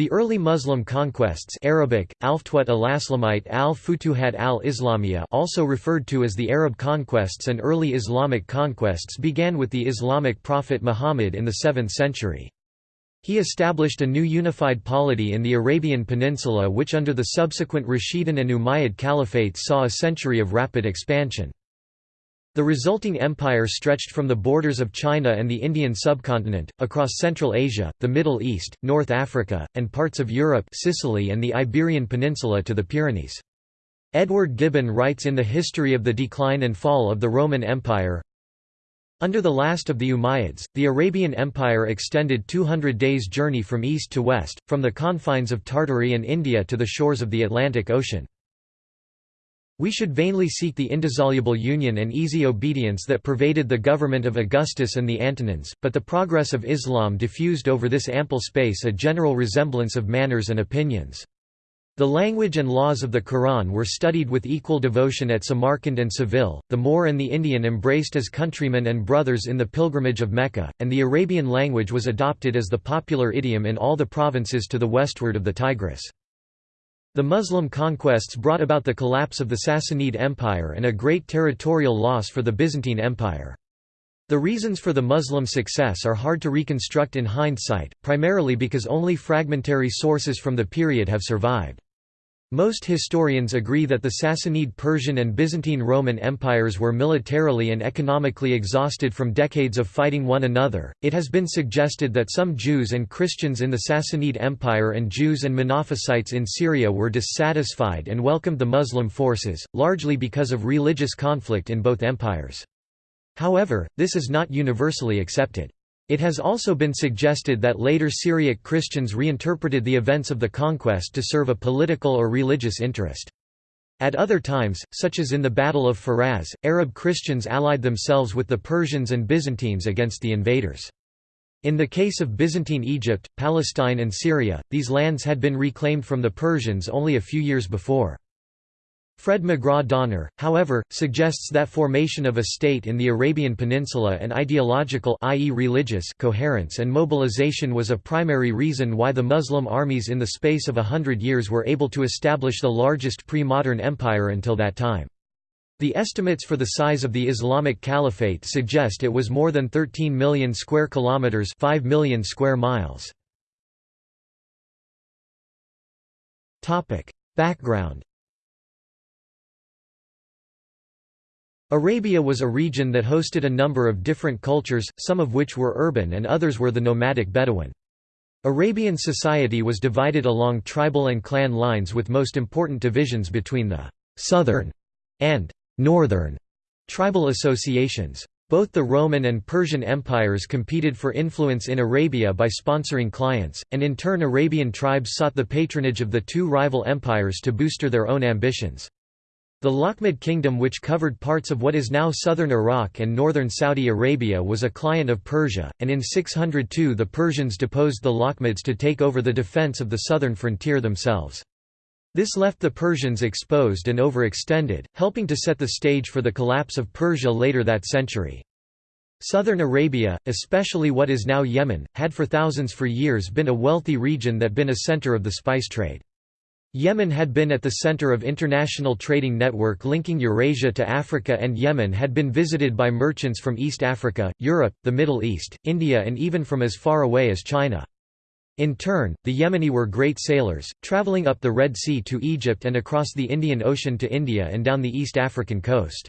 The early Muslim conquests Arabic, al-Aslamite al-Futuhat al-Islamiyya also referred to as the Arab conquests and early Islamic conquests began with the Islamic prophet Muhammad in the 7th century. He established a new unified polity in the Arabian Peninsula which under the subsequent Rashidun and Umayyad caliphates saw a century of rapid expansion. The resulting empire stretched from the borders of China and the Indian subcontinent, across Central Asia, the Middle East, North Africa, and parts of Europe Sicily and the Iberian Peninsula to the Pyrenees. Edward Gibbon writes in The History of the Decline and Fall of the Roman Empire, under the last of the Umayyads, the Arabian Empire extended 200 days' journey from east to west, from the confines of Tartary and India to the shores of the Atlantic Ocean. We should vainly seek the indissoluble union and easy obedience that pervaded the government of Augustus and the Antonines, but the progress of Islam diffused over this ample space a general resemblance of manners and opinions. The language and laws of the Quran were studied with equal devotion at Samarkand and Seville, the Moor and the Indian embraced as countrymen and brothers in the pilgrimage of Mecca, and the Arabian language was adopted as the popular idiom in all the provinces to the westward of the Tigris. The Muslim conquests brought about the collapse of the Sassanid Empire and a great territorial loss for the Byzantine Empire. The reasons for the Muslim success are hard to reconstruct in hindsight, primarily because only fragmentary sources from the period have survived. Most historians agree that the Sassanid Persian and Byzantine Roman empires were militarily and economically exhausted from decades of fighting one another. It has been suggested that some Jews and Christians in the Sassanid Empire and Jews and Monophysites in Syria were dissatisfied and welcomed the Muslim forces, largely because of religious conflict in both empires. However, this is not universally accepted. It has also been suggested that later Syriac Christians reinterpreted the events of the conquest to serve a political or religious interest. At other times, such as in the Battle of Firaz, Arab Christians allied themselves with the Persians and Byzantines against the invaders. In the case of Byzantine Egypt, Palestine and Syria, these lands had been reclaimed from the Persians only a few years before. Fred McGraw Donner, however, suggests that formation of a state in the Arabian Peninsula and ideological i.e. religious coherence and mobilization was a primary reason why the Muslim armies in the space of a hundred years were able to establish the largest pre-modern empire until that time. The estimates for the size of the Islamic Caliphate suggest it was more than 13 million square kilometers, 5 million square miles. Topic: Background Arabia was a region that hosted a number of different cultures, some of which were urban and others were the nomadic Bedouin. Arabian society was divided along tribal and clan lines with most important divisions between the «southern» and «northern» tribal associations. Both the Roman and Persian empires competed for influence in Arabia by sponsoring clients, and in turn Arabian tribes sought the patronage of the two rival empires to booster their own ambitions. The Lakhmid kingdom which covered parts of what is now southern Iraq and northern Saudi Arabia was a client of Persia, and in 602 the Persians deposed the Lakhmids to take over the defense of the southern frontier themselves. This left the Persians exposed and overextended, helping to set the stage for the collapse of Persia later that century. Southern Arabia, especially what is now Yemen, had for thousands for years been a wealthy region that been a center of the spice trade. Yemen had been at the center of international trading network linking Eurasia to Africa and Yemen had been visited by merchants from East Africa, Europe, the Middle East, India and even from as far away as China. In turn, the Yemeni were great sailors, traveling up the Red Sea to Egypt and across the Indian Ocean to India and down the East African coast.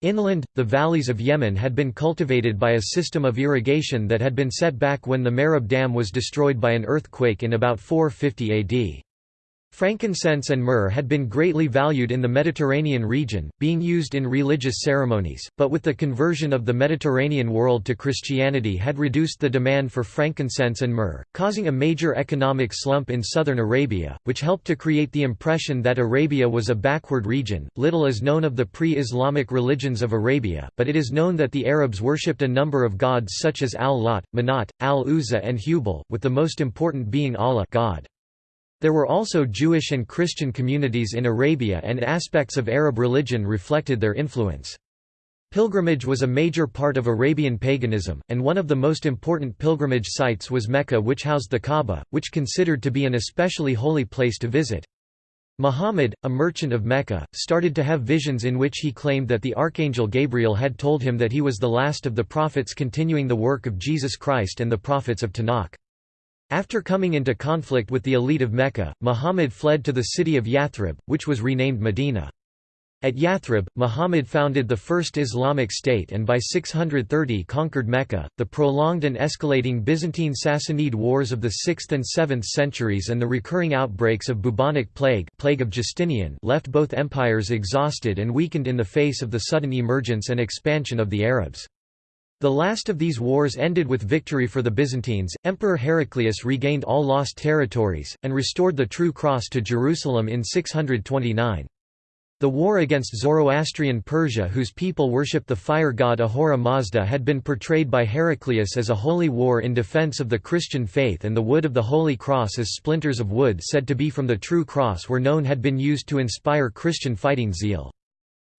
Inland, the valleys of Yemen had been cultivated by a system of irrigation that had been set back when the Mareb Dam was destroyed by an earthquake in about 450 AD. Frankincense and myrrh had been greatly valued in the Mediterranean region, being used in religious ceremonies, but with the conversion of the Mediterranean world to Christianity had reduced the demand for frankincense and myrrh, causing a major economic slump in southern Arabia, which helped to create the impression that Arabia was a backward region. Little is known of the pre-Islamic religions of Arabia, but it is known that the Arabs worshipped a number of gods such as Al-Lat, Manat, Al-Uzza and Hubal, with the most important being Allah God. There were also Jewish and Christian communities in Arabia and aspects of Arab religion reflected their influence. Pilgrimage was a major part of Arabian paganism, and one of the most important pilgrimage sites was Mecca which housed the Kaaba, which considered to be an especially holy place to visit. Muhammad, a merchant of Mecca, started to have visions in which he claimed that the archangel Gabriel had told him that he was the last of the prophets continuing the work of Jesus Christ and the prophets of Tanakh. After coming into conflict with the elite of Mecca, Muhammad fled to the city of Yathrib, which was renamed Medina. At Yathrib, Muhammad founded the first Islamic state and by 630 conquered Mecca. The prolonged and escalating Byzantine Sassanid wars of the 6th and 7th centuries and the recurring outbreaks of bubonic plague, plague of Justinian, left both empires exhausted and weakened in the face of the sudden emergence and expansion of the Arabs. The last of these wars ended with victory for the Byzantines. Emperor Heraclius regained all lost territories and restored the true cross to Jerusalem in 629. The war against Zoroastrian Persia whose people worship the fire god Ahura Mazda had been portrayed by Heraclius as a holy war in defense of the Christian faith and the wood of the Holy Cross as splinters of wood said to be from the true cross were known had been used to inspire Christian fighting zeal.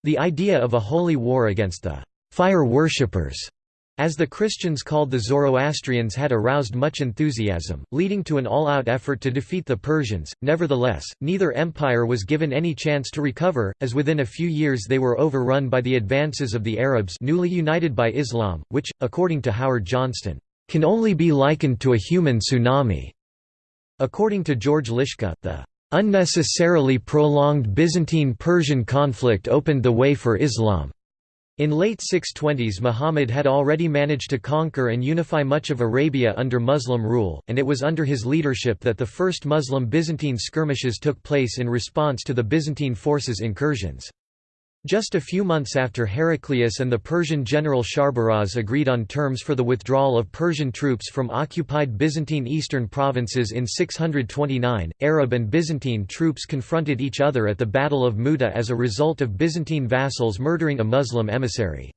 The idea of a holy war against the fire worshippers as the Christians called the Zoroastrians had aroused much enthusiasm, leading to an all-out effort to defeat the Persians. Nevertheless, neither empire was given any chance to recover, as within a few years they were overrun by the advances of the Arabs newly united by Islam, which, according to Howard Johnston, can only be likened to a human tsunami. According to George Liska, the unnecessarily prolonged Byzantine-Persian conflict opened the way for Islam. In late 620s Muhammad had already managed to conquer and unify much of Arabia under Muslim rule, and it was under his leadership that the first Muslim-Byzantine skirmishes took place in response to the Byzantine forces' incursions. Just a few months after Heraclius and the Persian general Sharbaraz agreed on terms for the withdrawal of Persian troops from occupied Byzantine eastern provinces in 629, Arab and Byzantine troops confronted each other at the Battle of Muta as a result of Byzantine vassals murdering a Muslim emissary.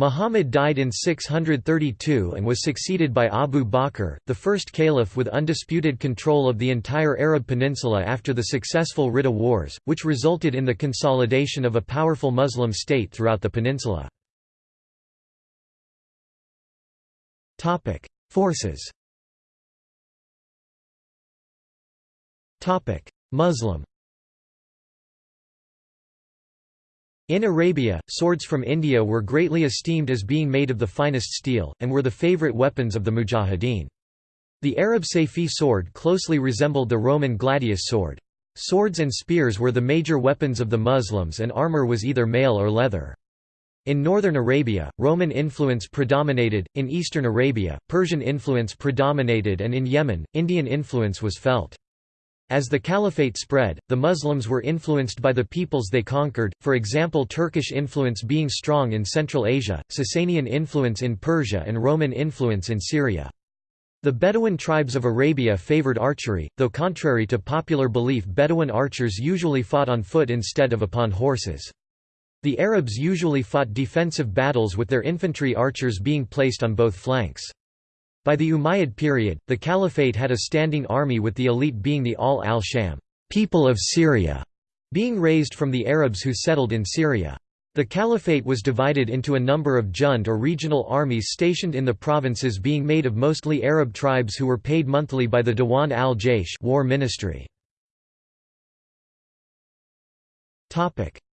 Muhammad died in 632 and was succeeded by Abu Bakr, the first caliph with undisputed control of the entire Arab peninsula after the successful Ridda Wars, which resulted in the consolidation of a powerful Muslim state throughout the peninsula. Forces Muslim In Arabia, swords from India were greatly esteemed as being made of the finest steel, and were the favorite weapons of the mujahideen. The Arab Sayfi sword closely resembled the Roman gladius sword. Swords and spears were the major weapons of the Muslims and armor was either mail or leather. In northern Arabia, Roman influence predominated, in eastern Arabia, Persian influence predominated and in Yemen, Indian influence was felt. As the caliphate spread, the Muslims were influenced by the peoples they conquered, for example Turkish influence being strong in Central Asia, Sasanian influence in Persia and Roman influence in Syria. The Bedouin tribes of Arabia favored archery, though contrary to popular belief Bedouin archers usually fought on foot instead of upon horses. The Arabs usually fought defensive battles with their infantry archers being placed on both flanks. By the Umayyad period, the caliphate had a standing army with the elite being the Ahl al-Sham people of Syria", being raised from the Arabs who settled in Syria. The caliphate was divided into a number of jund or regional armies stationed in the provinces being made of mostly Arab tribes who were paid monthly by the Diwan al-Jaysh war ministry.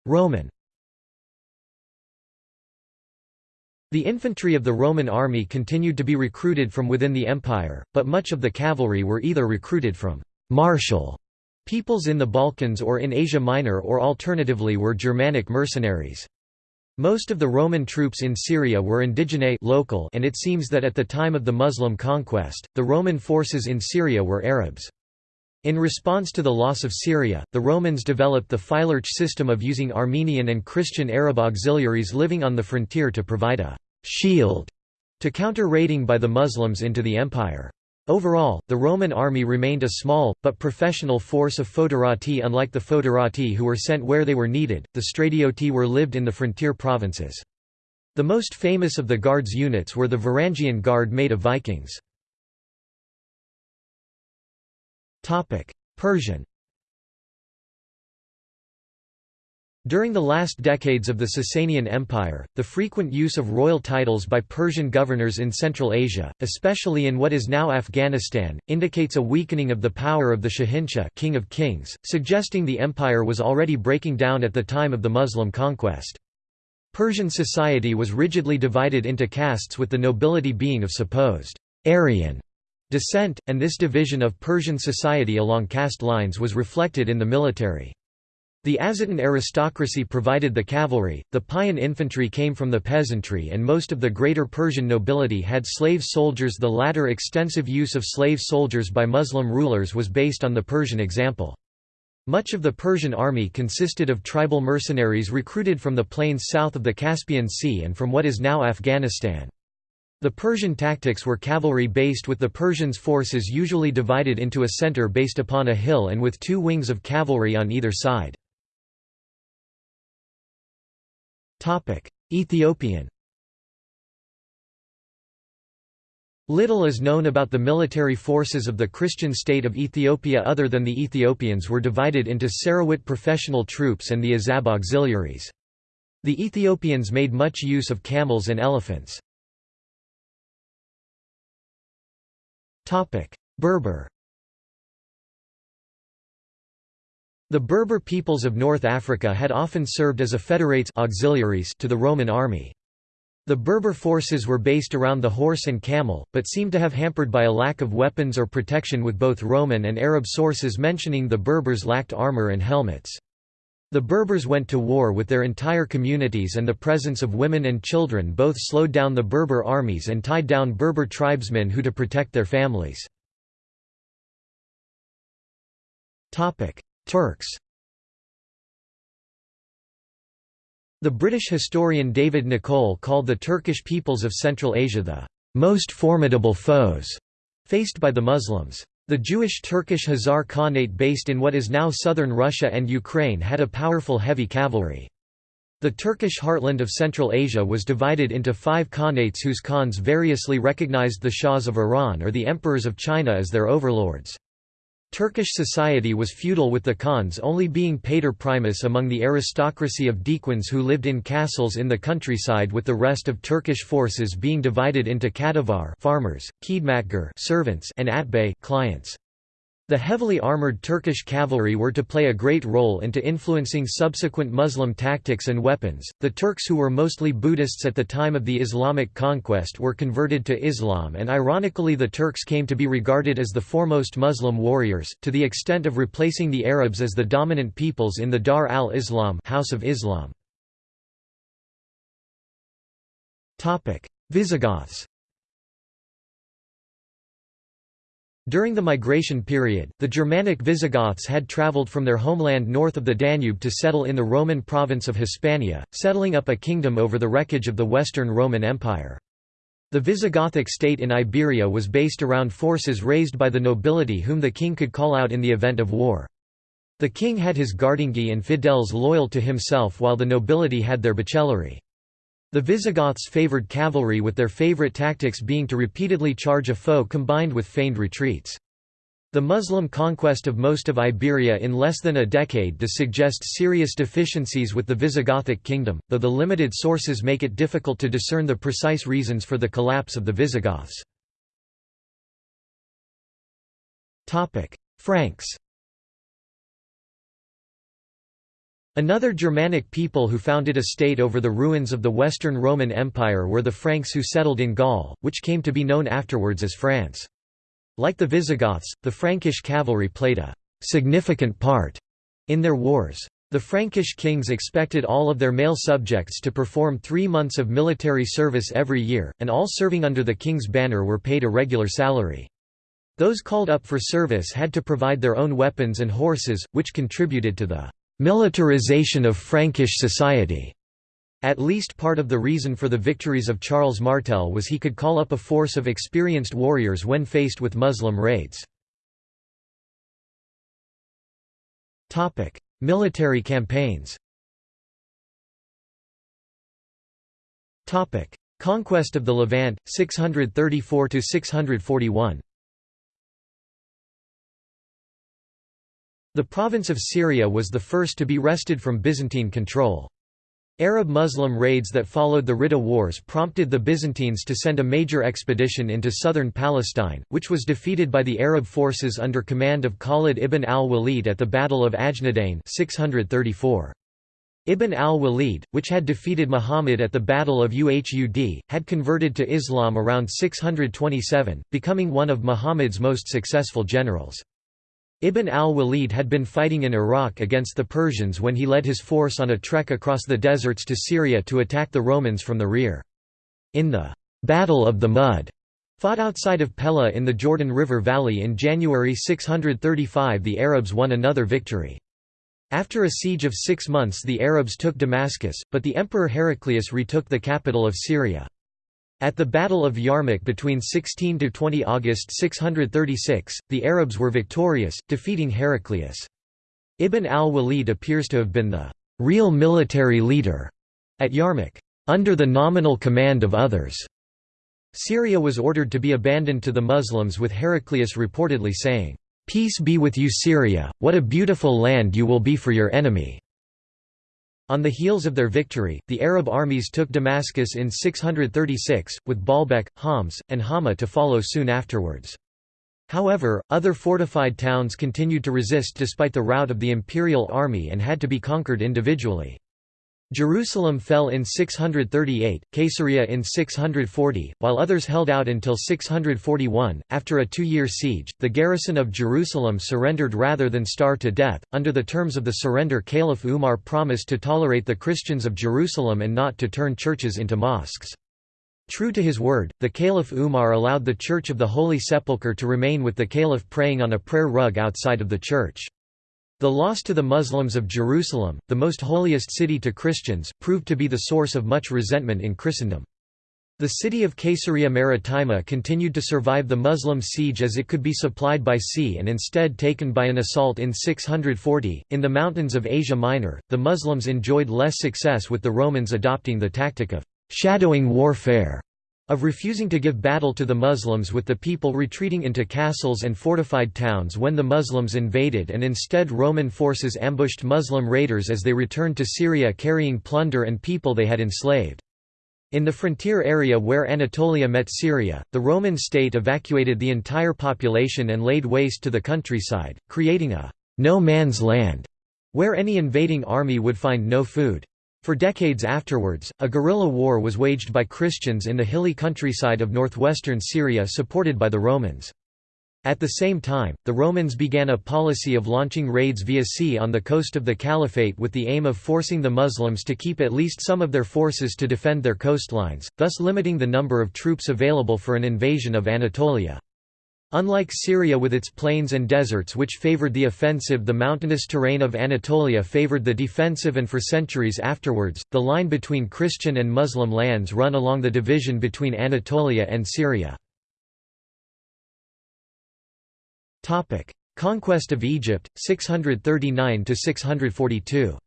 Roman The infantry of the Roman army continued to be recruited from within the empire, but much of the cavalry were either recruited from «martial» peoples in the Balkans or in Asia Minor or alternatively were Germanic mercenaries. Most of the Roman troops in Syria were indigene local and it seems that at the time of the Muslim conquest, the Roman forces in Syria were Arabs. In response to the loss of Syria, the Romans developed the Phylarch system of using Armenian and Christian Arab auxiliaries living on the frontier to provide a shield to counter raiding by the Muslims into the empire. Overall, the Roman army remained a small, but professional force of foederati unlike the foederati who were sent where they were needed, the stratioti were lived in the frontier provinces. The most famous of the Guards units were the Varangian Guard made of Vikings. Persian During the last decades of the Sasanian Empire, the frequent use of royal titles by Persian governors in Central Asia, especially in what is now Afghanistan, indicates a weakening of the power of the Shahinshah king of kings, suggesting the empire was already breaking down at the time of the Muslim conquest. Persian society was rigidly divided into castes with the nobility being of supposed Aryan descent, and this division of Persian society along caste lines was reflected in the military. The Azatan aristocracy provided the cavalry, the Payan infantry came from the peasantry and most of the greater Persian nobility had slave soldiers the latter extensive use of slave soldiers by Muslim rulers was based on the Persian example. Much of the Persian army consisted of tribal mercenaries recruited from the plains south of the Caspian Sea and from what is now Afghanistan. The Persian tactics were cavalry-based with the Persians' forces usually divided into a center based upon a hill and with two wings of cavalry on either side. Ethiopian Little is known about the military forces of the Christian state of Ethiopia other than the Ethiopians were divided into Sarawit professional troops and the Azab auxiliaries. The Ethiopians made much use of camels and elephants. Berber The Berber peoples of North Africa had often served as a federates auxiliaries to the Roman army. The Berber forces were based around the horse and camel, but seem to have hampered by a lack of weapons or protection with both Roman and Arab sources mentioning the Berbers lacked armor and helmets. The Berbers went to war with their entire communities and the presence of women and children both slowed down the Berber armies and tied down Berber tribesmen who to protect their families. Turks The British historian David Nicolle called the Turkish peoples of Central Asia the most formidable foes faced by the Muslims. The Jewish Turkish Khazar Khanate based in what is now southern Russia and Ukraine had a powerful heavy cavalry. The Turkish heartland of Central Asia was divided into five khanates whose khans variously recognized the Shahs of Iran or the emperors of China as their overlords. Turkish society was feudal with the Khans only being pater primus among the aristocracy of dehqans who lived in castles in the countryside with the rest of Turkish forces being divided into Kadivar farmers, Khidmatgar servants and Atbay clients. The heavily armored Turkish cavalry were to play a great role into influencing subsequent Muslim tactics and weapons. The Turks, who were mostly Buddhists at the time of the Islamic conquest, were converted to Islam, and ironically, the Turks came to be regarded as the foremost Muslim warriors, to the extent of replacing the Arabs as the dominant peoples in the Dar al Islam, House of Islam. Visigoths During the migration period, the Germanic Visigoths had travelled from their homeland north of the Danube to settle in the Roman province of Hispania, settling up a kingdom over the wreckage of the Western Roman Empire. The Visigothic state in Iberia was based around forces raised by the nobility whom the king could call out in the event of war. The king had his gardingi and fidels loyal to himself while the nobility had their bucellarii. The Visigoths favoured cavalry with their favourite tactics being to repeatedly charge a foe combined with feigned retreats. The Muslim conquest of most of Iberia in less than a decade does suggest serious deficiencies with the Visigothic kingdom, though the limited sources make it difficult to discern the precise reasons for the collapse of the Visigoths. Franks Another Germanic people who founded a state over the ruins of the Western Roman Empire were the Franks who settled in Gaul, which came to be known afterwards as France. Like the Visigoths, the Frankish cavalry played a significant part in their wars. The Frankish kings expected all of their male subjects to perform three months of military service every year, and all serving under the king's banner were paid a regular salary. Those called up for service had to provide their own weapons and horses, which contributed to the militarization of Frankish society. At least part of the reason for the victories of Charles Martel was he could call up a force of experienced warriors when faced with Muslim raids. Military campaigns Conquest of the Levant, 634–641 The province of Syria was the first to be wrested from Byzantine control. Arab Muslim raids that followed the Ridda Wars prompted the Byzantines to send a major expedition into southern Palestine, which was defeated by the Arab forces under command of Khalid ibn al-Walid at the Battle of Ajnadain 634. Ibn al-Walid, which had defeated Muhammad at the Battle of Uhud, had converted to Islam around 627, becoming one of Muhammad's most successful generals. Ibn al-Walid had been fighting in Iraq against the Persians when he led his force on a trek across the deserts to Syria to attack the Romans from the rear. In the «Battle of the Mud», fought outside of Pella in the Jordan River Valley in January 635 the Arabs won another victory. After a siege of six months the Arabs took Damascus, but the Emperor Heraclius retook the capital of Syria. At the Battle of Yarmouk between 16–20 August 636, the Arabs were victorious, defeating Heraclius. Ibn al-Walid appears to have been the real military leader at Yarmouk, under the nominal command of others. Syria was ordered to be abandoned to the Muslims with Heraclius reportedly saying, "'Peace be with you Syria, what a beautiful land you will be for your enemy.' On the heels of their victory, the Arab armies took Damascus in 636, with Baalbek, Homs, and Hama to follow soon afterwards. However, other fortified towns continued to resist despite the rout of the imperial army and had to be conquered individually. Jerusalem fell in 638, Caesarea in 640, while others held out until 641. After a two year siege, the garrison of Jerusalem surrendered rather than starve to death. Under the terms of the surrender, Caliph Umar promised to tolerate the Christians of Jerusalem and not to turn churches into mosques. True to his word, the Caliph Umar allowed the Church of the Holy Sepulchre to remain with the Caliph praying on a prayer rug outside of the church. The loss to the Muslims of Jerusalem, the most holiest city to Christians, proved to be the source of much resentment in Christendom. The city of Caesarea Maritima continued to survive the Muslim siege as it could be supplied by sea and instead taken by an assault in 640. In the mountains of Asia Minor, the Muslims enjoyed less success with the Romans adopting the tactic of shadowing warfare of refusing to give battle to the Muslims with the people retreating into castles and fortified towns when the Muslims invaded and instead Roman forces ambushed Muslim raiders as they returned to Syria carrying plunder and people they had enslaved. In the frontier area where Anatolia met Syria, the Roman state evacuated the entire population and laid waste to the countryside, creating a no man's land where any invading army would find no food. For decades afterwards, a guerrilla war was waged by Christians in the hilly countryside of northwestern Syria supported by the Romans. At the same time, the Romans began a policy of launching raids via sea on the coast of the Caliphate with the aim of forcing the Muslims to keep at least some of their forces to defend their coastlines, thus limiting the number of troops available for an invasion of Anatolia. Unlike Syria with its plains and deserts which favored the offensive the mountainous terrain of Anatolia favored the defensive and for centuries afterwards, the line between Christian and Muslim lands run along the division between Anatolia and Syria. Conquest of Egypt, 639–642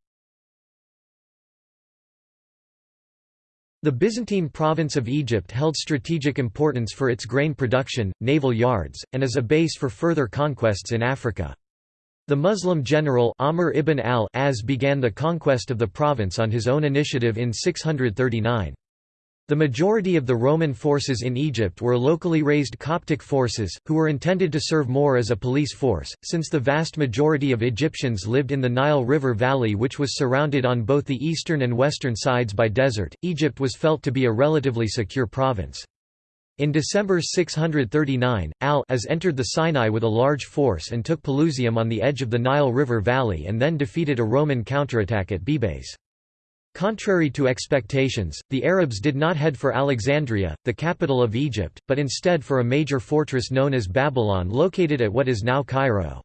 The Byzantine province of Egypt held strategic importance for its grain production, naval yards, and as a base for further conquests in Africa. The Muslim general Amr ibn al-As began the conquest of the province on his own initiative in 639. The majority of the Roman forces in Egypt were locally raised Coptic forces, who were intended to serve more as a police force, since the vast majority of Egyptians lived in the Nile River Valley which was surrounded on both the eastern and western sides by desert. Egypt was felt to be a relatively secure province. In December 639, al-As entered the Sinai with a large force and took Pelusium on the edge of the Nile River Valley and then defeated a Roman counterattack at Bilbeis. Contrary to expectations, the Arabs did not head for Alexandria, the capital of Egypt, but instead for a major fortress known as Babylon located at what is now Cairo.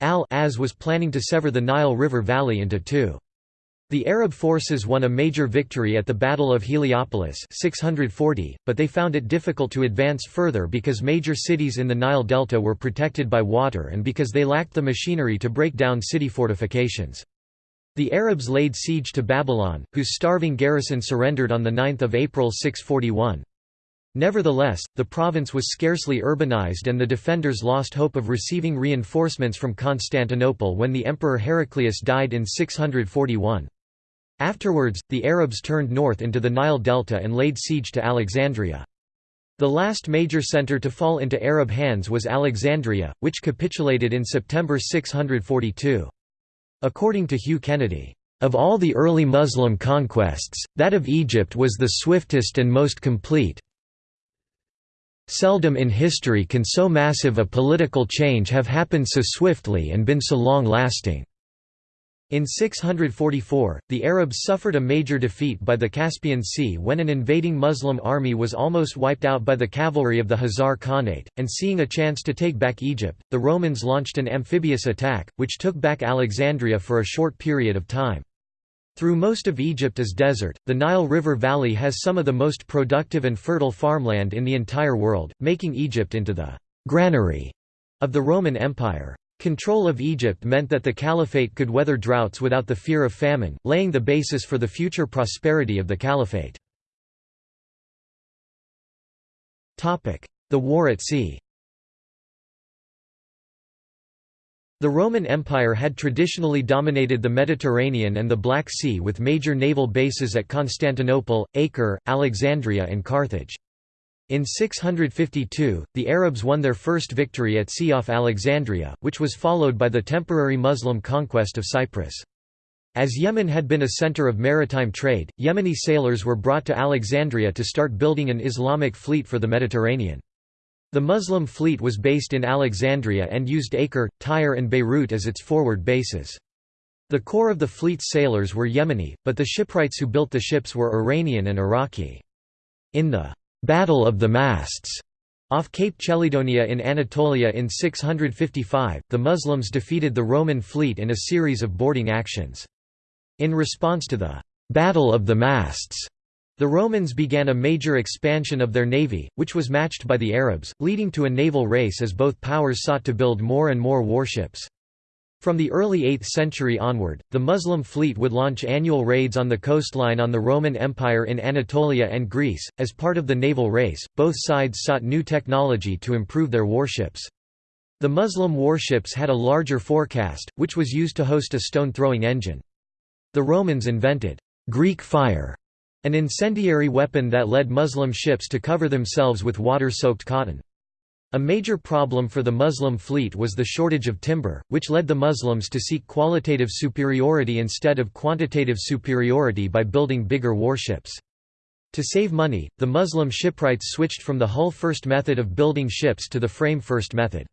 Al-As was planning to sever the Nile River Valley into two. The Arab forces won a major victory at the Battle of Heliopolis 640, but they found it difficult to advance further because major cities in the Nile Delta were protected by water and because they lacked the machinery to break down city fortifications. The Arabs laid siege to Babylon, whose starving garrison surrendered on 9 April 641. Nevertheless, the province was scarcely urbanized and the defenders lost hope of receiving reinforcements from Constantinople when the Emperor Heraclius died in 641. Afterwards, the Arabs turned north into the Nile Delta and laid siege to Alexandria. The last major center to fall into Arab hands was Alexandria, which capitulated in September 642. According to Hugh Kennedy, of all the early Muslim conquests, that of Egypt was the swiftest and most complete, Seldom in history can so massive a political change have happened so swiftly and been so long-lasting. In 644, the Arabs suffered a major defeat by the Caspian Sea when an invading Muslim army was almost wiped out by the cavalry of the Khazar Khanate, and seeing a chance to take back Egypt, the Romans launched an amphibious attack, which took back Alexandria for a short period of time. Through most of Egypt is desert, the Nile River Valley has some of the most productive and fertile farmland in the entire world, making Egypt into the «granary» of the Roman Empire. Control of Egypt meant that the caliphate could weather droughts without the fear of famine, laying the basis for the future prosperity of the caliphate. The war at sea The Roman Empire had traditionally dominated the Mediterranean and the Black Sea with major naval bases at Constantinople, Acre, Alexandria and Carthage. In 652, the Arabs won their first victory at sea off Alexandria, which was followed by the temporary Muslim conquest of Cyprus. As Yemen had been a center of maritime trade, Yemeni sailors were brought to Alexandria to start building an Islamic fleet for the Mediterranean. The Muslim fleet was based in Alexandria and used Acre, Tyre and Beirut as its forward bases. The core of the fleet's sailors were Yemeni, but the shipwrights who built the ships were Iranian and Iraqi. In the «Battle of the Masts» off Cape Chelidonia in Anatolia in 655, the Muslims defeated the Roman fleet in a series of boarding actions. In response to the «Battle of the Masts», the Romans began a major expansion of their navy, which was matched by the Arabs, leading to a naval race as both powers sought to build more and more warships. From the early 8th century onward, the Muslim fleet would launch annual raids on the coastline on the Roman Empire in Anatolia and Greece. As part of the naval race, both sides sought new technology to improve their warships. The Muslim warships had a larger forecastle, which was used to host a stone-throwing engine. The Romans invented Greek fire an incendiary weapon that led Muslim ships to cover themselves with water-soaked cotton. A major problem for the Muslim fleet was the shortage of timber, which led the Muslims to seek qualitative superiority instead of quantitative superiority by building bigger warships. To save money, the Muslim shipwrights switched from the hull-first method of building ships to the frame-first method.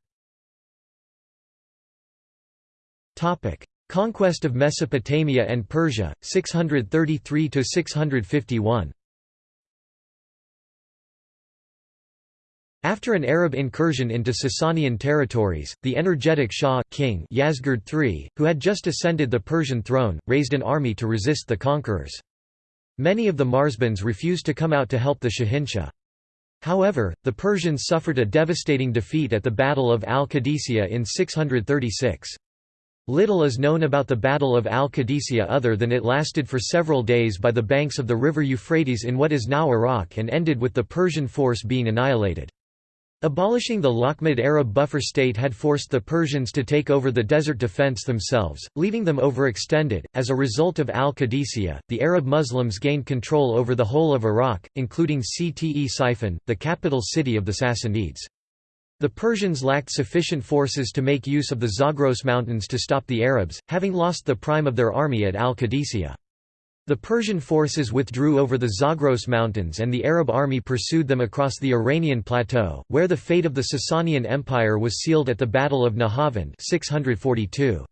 Conquest of Mesopotamia and Persia, 633–651 After an Arab incursion into Sasanian territories, the energetic Shah king Yazdegerd III, who had just ascended the Persian throne, raised an army to resist the conquerors. Many of the Marzbans refused to come out to help the Shahinshah. However, the Persians suffered a devastating defeat at the Battle of Al-Qadisiyah in 636. Little is known about the Battle of Al-Qadisiyah other than it lasted for several days by the banks of the river Euphrates in what is now Iraq and ended with the Persian force being annihilated. Abolishing the Lakhmid Arab buffer state had forced the Persians to take over the desert defense themselves, leaving them overextended. As a result of Al Qadisiyah, the Arab Muslims gained control over the whole of Iraq, including Ctesiphon, the capital city of the Sassanids. The Persians lacked sufficient forces to make use of the Zagros Mountains to stop the Arabs, having lost the prime of their army at Al-Qadisiyah. The Persian forces withdrew over the Zagros Mountains and the Arab army pursued them across the Iranian plateau, where the fate of the Sasanian Empire was sealed at the Battle of Nahavand 642.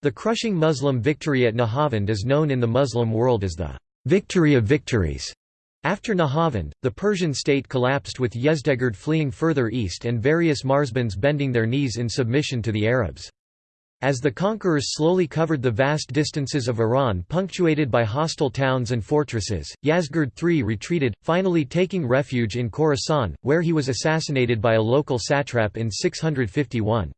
The crushing Muslim victory at Nahavand is known in the Muslim world as the «victory of victories». After Nahavand, the Persian state collapsed with Yezdegerd fleeing further east and various Marzbans bending their knees in submission to the Arabs. As the conquerors slowly covered the vast distances of Iran punctuated by hostile towns and fortresses, Yazdegerd III retreated, finally taking refuge in Khorasan, where he was assassinated by a local satrap in 651.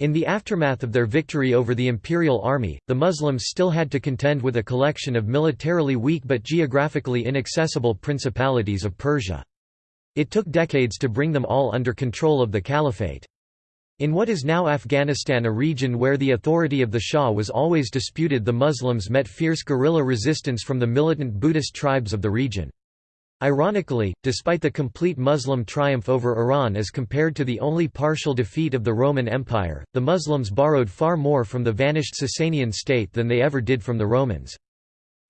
In the aftermath of their victory over the imperial army, the Muslims still had to contend with a collection of militarily weak but geographically inaccessible principalities of Persia. It took decades to bring them all under control of the caliphate. In what is now Afghanistan a region where the authority of the Shah was always disputed the Muslims met fierce guerrilla resistance from the militant Buddhist tribes of the region. Ironically, despite the complete Muslim triumph over Iran as compared to the only partial defeat of the Roman Empire, the Muslims borrowed far more from the vanished Sasanian state than they ever did from the Romans.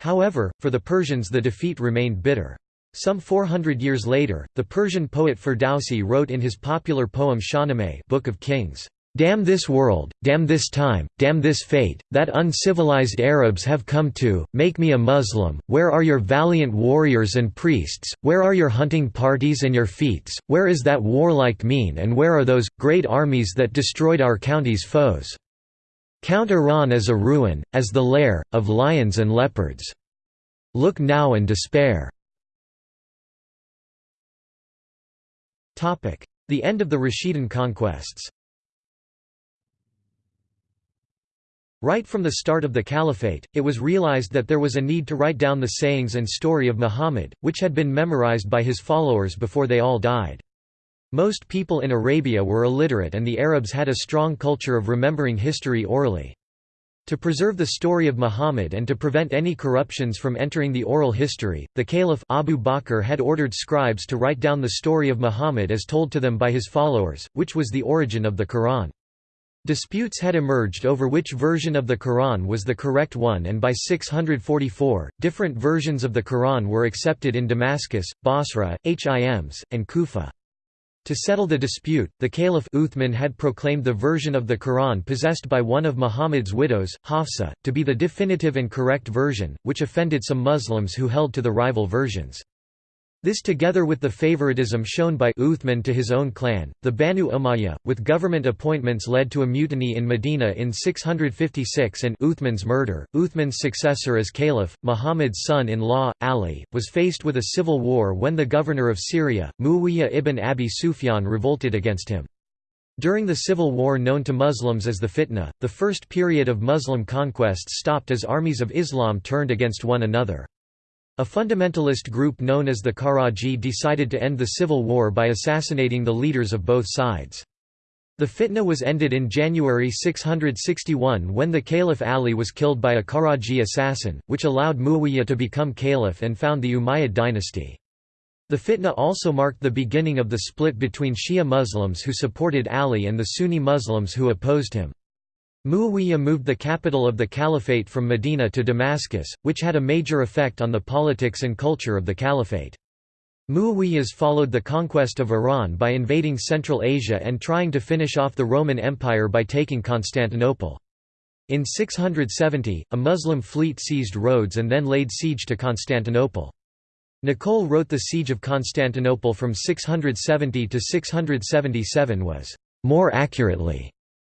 However, for the Persians the defeat remained bitter. Some 400 years later, the Persian poet Ferdowsi wrote in his popular poem Shahnameh Book of Kings, Damn this world, damn this time, damn this fate, that uncivilized Arabs have come to, make me a Muslim, where are your valiant warriors and priests, where are your hunting parties and your feats, where is that warlike mien and where are those, great armies that destroyed our county's foes? Count Iran as a ruin, as the lair, of lions and leopards. Look now and despair. The end of the Rashidun conquests Right from the start of the caliphate, it was realized that there was a need to write down the sayings and story of Muhammad, which had been memorized by his followers before they all died. Most people in Arabia were illiterate and the Arabs had a strong culture of remembering history orally. To preserve the story of Muhammad and to prevent any corruptions from entering the oral history, the Caliph Abu Bakr had ordered scribes to write down the story of Muhammad as told to them by his followers, which was the origin of the Quran. Disputes had emerged over which version of the Quran was the correct one and by 644, different versions of the Quran were accepted in Damascus, Basra, Hims, and Kufa. To settle the dispute, the Caliph Uthman had proclaimed the version of the Quran possessed by one of Muhammad's widows, Hafsa, to be the definitive and correct version, which offended some Muslims who held to the rival versions. This together with the favoritism shown by Uthman to his own clan, the Banu Umayyah, with government appointments led to a mutiny in Medina in 656 and Uthman's murder. Uthman's successor as caliph, Muhammad's son-in-law, Ali, was faced with a civil war when the governor of Syria, Muawiyah ibn Abi Sufyan revolted against him. During the civil war known to Muslims as the Fitna, the first period of Muslim conquests stopped as armies of Islam turned against one another. A fundamentalist group known as the Karaji decided to end the civil war by assassinating the leaders of both sides. The fitna was ended in January 661 when the Caliph Ali was killed by a Karaji assassin, which allowed Muawiyah to become caliph and found the Umayyad dynasty. The fitna also marked the beginning of the split between Shia Muslims who supported Ali and the Sunni Muslims who opposed him. Muawiyah moved the capital of the caliphate from Medina to Damascus, which had a major effect on the politics and culture of the caliphate. Muawiyahs followed the conquest of Iran by invading Central Asia and trying to finish off the Roman Empire by taking Constantinople. In 670, a Muslim fleet seized Rhodes and then laid siege to Constantinople. Nicolle wrote the Siege of Constantinople from 670 to 677 was, "...more accurately,"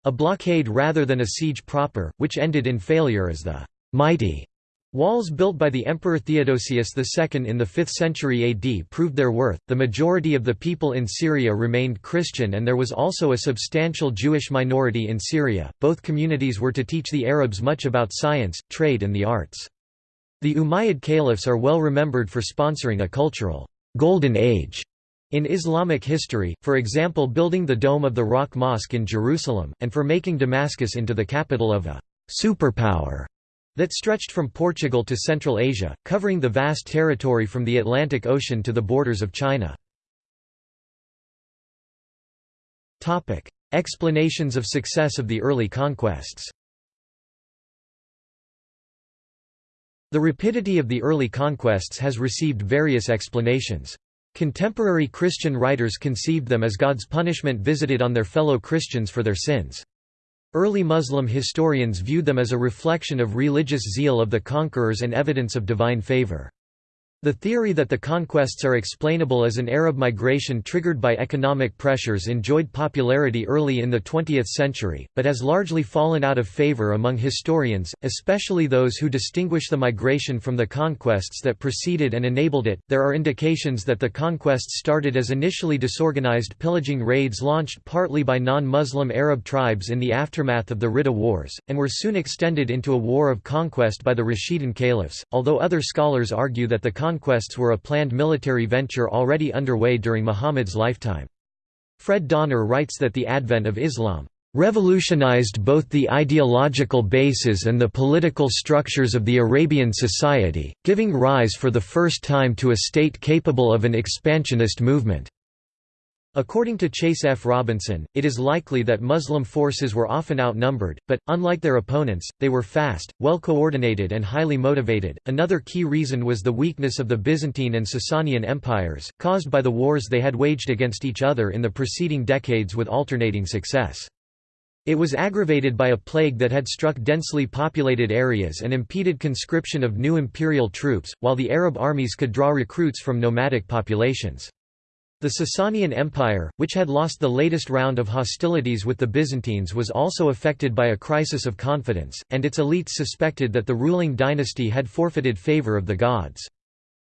A blockade rather than a siege proper, which ended in failure as the mighty walls built by the Emperor Theodosius II in the 5th century AD proved their worth. The majority of the people in Syria remained Christian and there was also a substantial Jewish minority in Syria. Both communities were to teach the Arabs much about science, trade, and the arts. The Umayyad caliphs are well remembered for sponsoring a cultural golden age in Islamic history, for example building the Dome of the Rock Mosque in Jerusalem, and for making Damascus into the capital of a «superpower» that stretched from Portugal to Central Asia, covering the vast territory from the Atlantic Ocean to the borders of China. Explanations of success of the early conquests The rapidity of the early conquests has received various explanations. Contemporary Christian writers conceived them as God's punishment visited on their fellow Christians for their sins. Early Muslim historians viewed them as a reflection of religious zeal of the conquerors and evidence of divine favor. The theory that the conquests are explainable as an Arab migration triggered by economic pressures enjoyed popularity early in the 20th century, but has largely fallen out of favor among historians, especially those who distinguish the migration from the conquests that preceded and enabled it. There are indications that the conquests started as initially disorganized pillaging raids launched partly by non Muslim Arab tribes in the aftermath of the Ridda Wars, and were soon extended into a war of conquest by the Rashidun caliphs, although other scholars argue that the conquests were a planned military venture already underway during Muhammad's lifetime. Fred Donner writes that the advent of Islam revolutionized both the ideological bases and the political structures of the Arabian society, giving rise for the first time to a state capable of an expansionist movement. According to Chase F. Robinson, it is likely that Muslim forces were often outnumbered, but, unlike their opponents, they were fast, well coordinated, and highly motivated. Another key reason was the weakness of the Byzantine and Sasanian empires, caused by the wars they had waged against each other in the preceding decades with alternating success. It was aggravated by a plague that had struck densely populated areas and impeded conscription of new imperial troops, while the Arab armies could draw recruits from nomadic populations. The Sasanian Empire, which had lost the latest round of hostilities with the Byzantines was also affected by a crisis of confidence, and its elites suspected that the ruling dynasty had forfeited favor of the gods.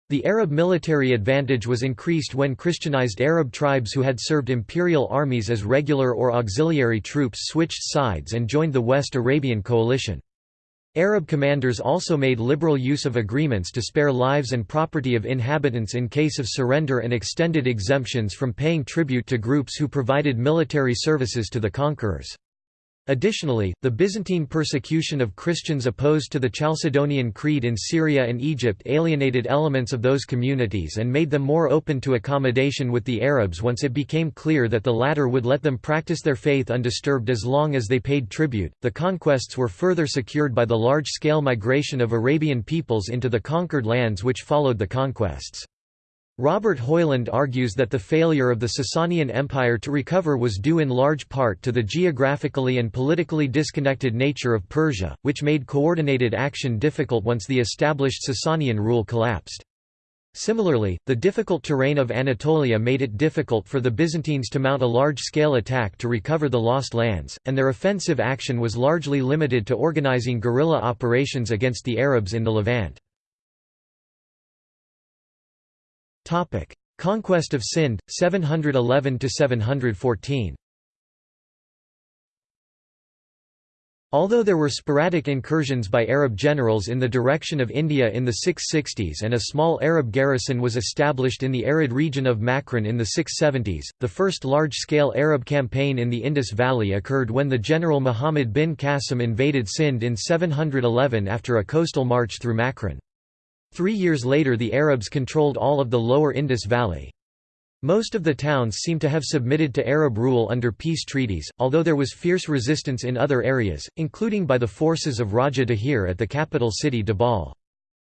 The Arab military advantage was increased when Christianized Arab tribes who had served imperial armies as regular or auxiliary troops switched sides and joined the West Arabian coalition. Arab commanders also made liberal use of agreements to spare lives and property of inhabitants in case of surrender and extended exemptions from paying tribute to groups who provided military services to the conquerors. Additionally, the Byzantine persecution of Christians opposed to the Chalcedonian Creed in Syria and Egypt alienated elements of those communities and made them more open to accommodation with the Arabs once it became clear that the latter would let them practice their faith undisturbed as long as they paid tribute. The conquests were further secured by the large scale migration of Arabian peoples into the conquered lands which followed the conquests. Robert Hoyland argues that the failure of the Sasanian Empire to recover was due in large part to the geographically and politically disconnected nature of Persia, which made coordinated action difficult once the established Sasanian rule collapsed. Similarly, the difficult terrain of Anatolia made it difficult for the Byzantines to mount a large-scale attack to recover the lost lands, and their offensive action was largely limited to organizing guerrilla operations against the Arabs in the Levant. Topic: Conquest of Sind 711 to 714. Although there were sporadic incursions by Arab generals in the direction of India in the 660s and a small Arab garrison was established in the arid region of Makran in the 670s, the first large-scale Arab campaign in the Indus Valley occurred when the general Muhammad bin Qasim invaded Sind in 711 after a coastal march through Makran. Three years later the Arabs controlled all of the lower Indus Valley. Most of the towns seem to have submitted to Arab rule under peace treaties, although there was fierce resistance in other areas, including by the forces of Raja Dahir at the capital city Dabhal.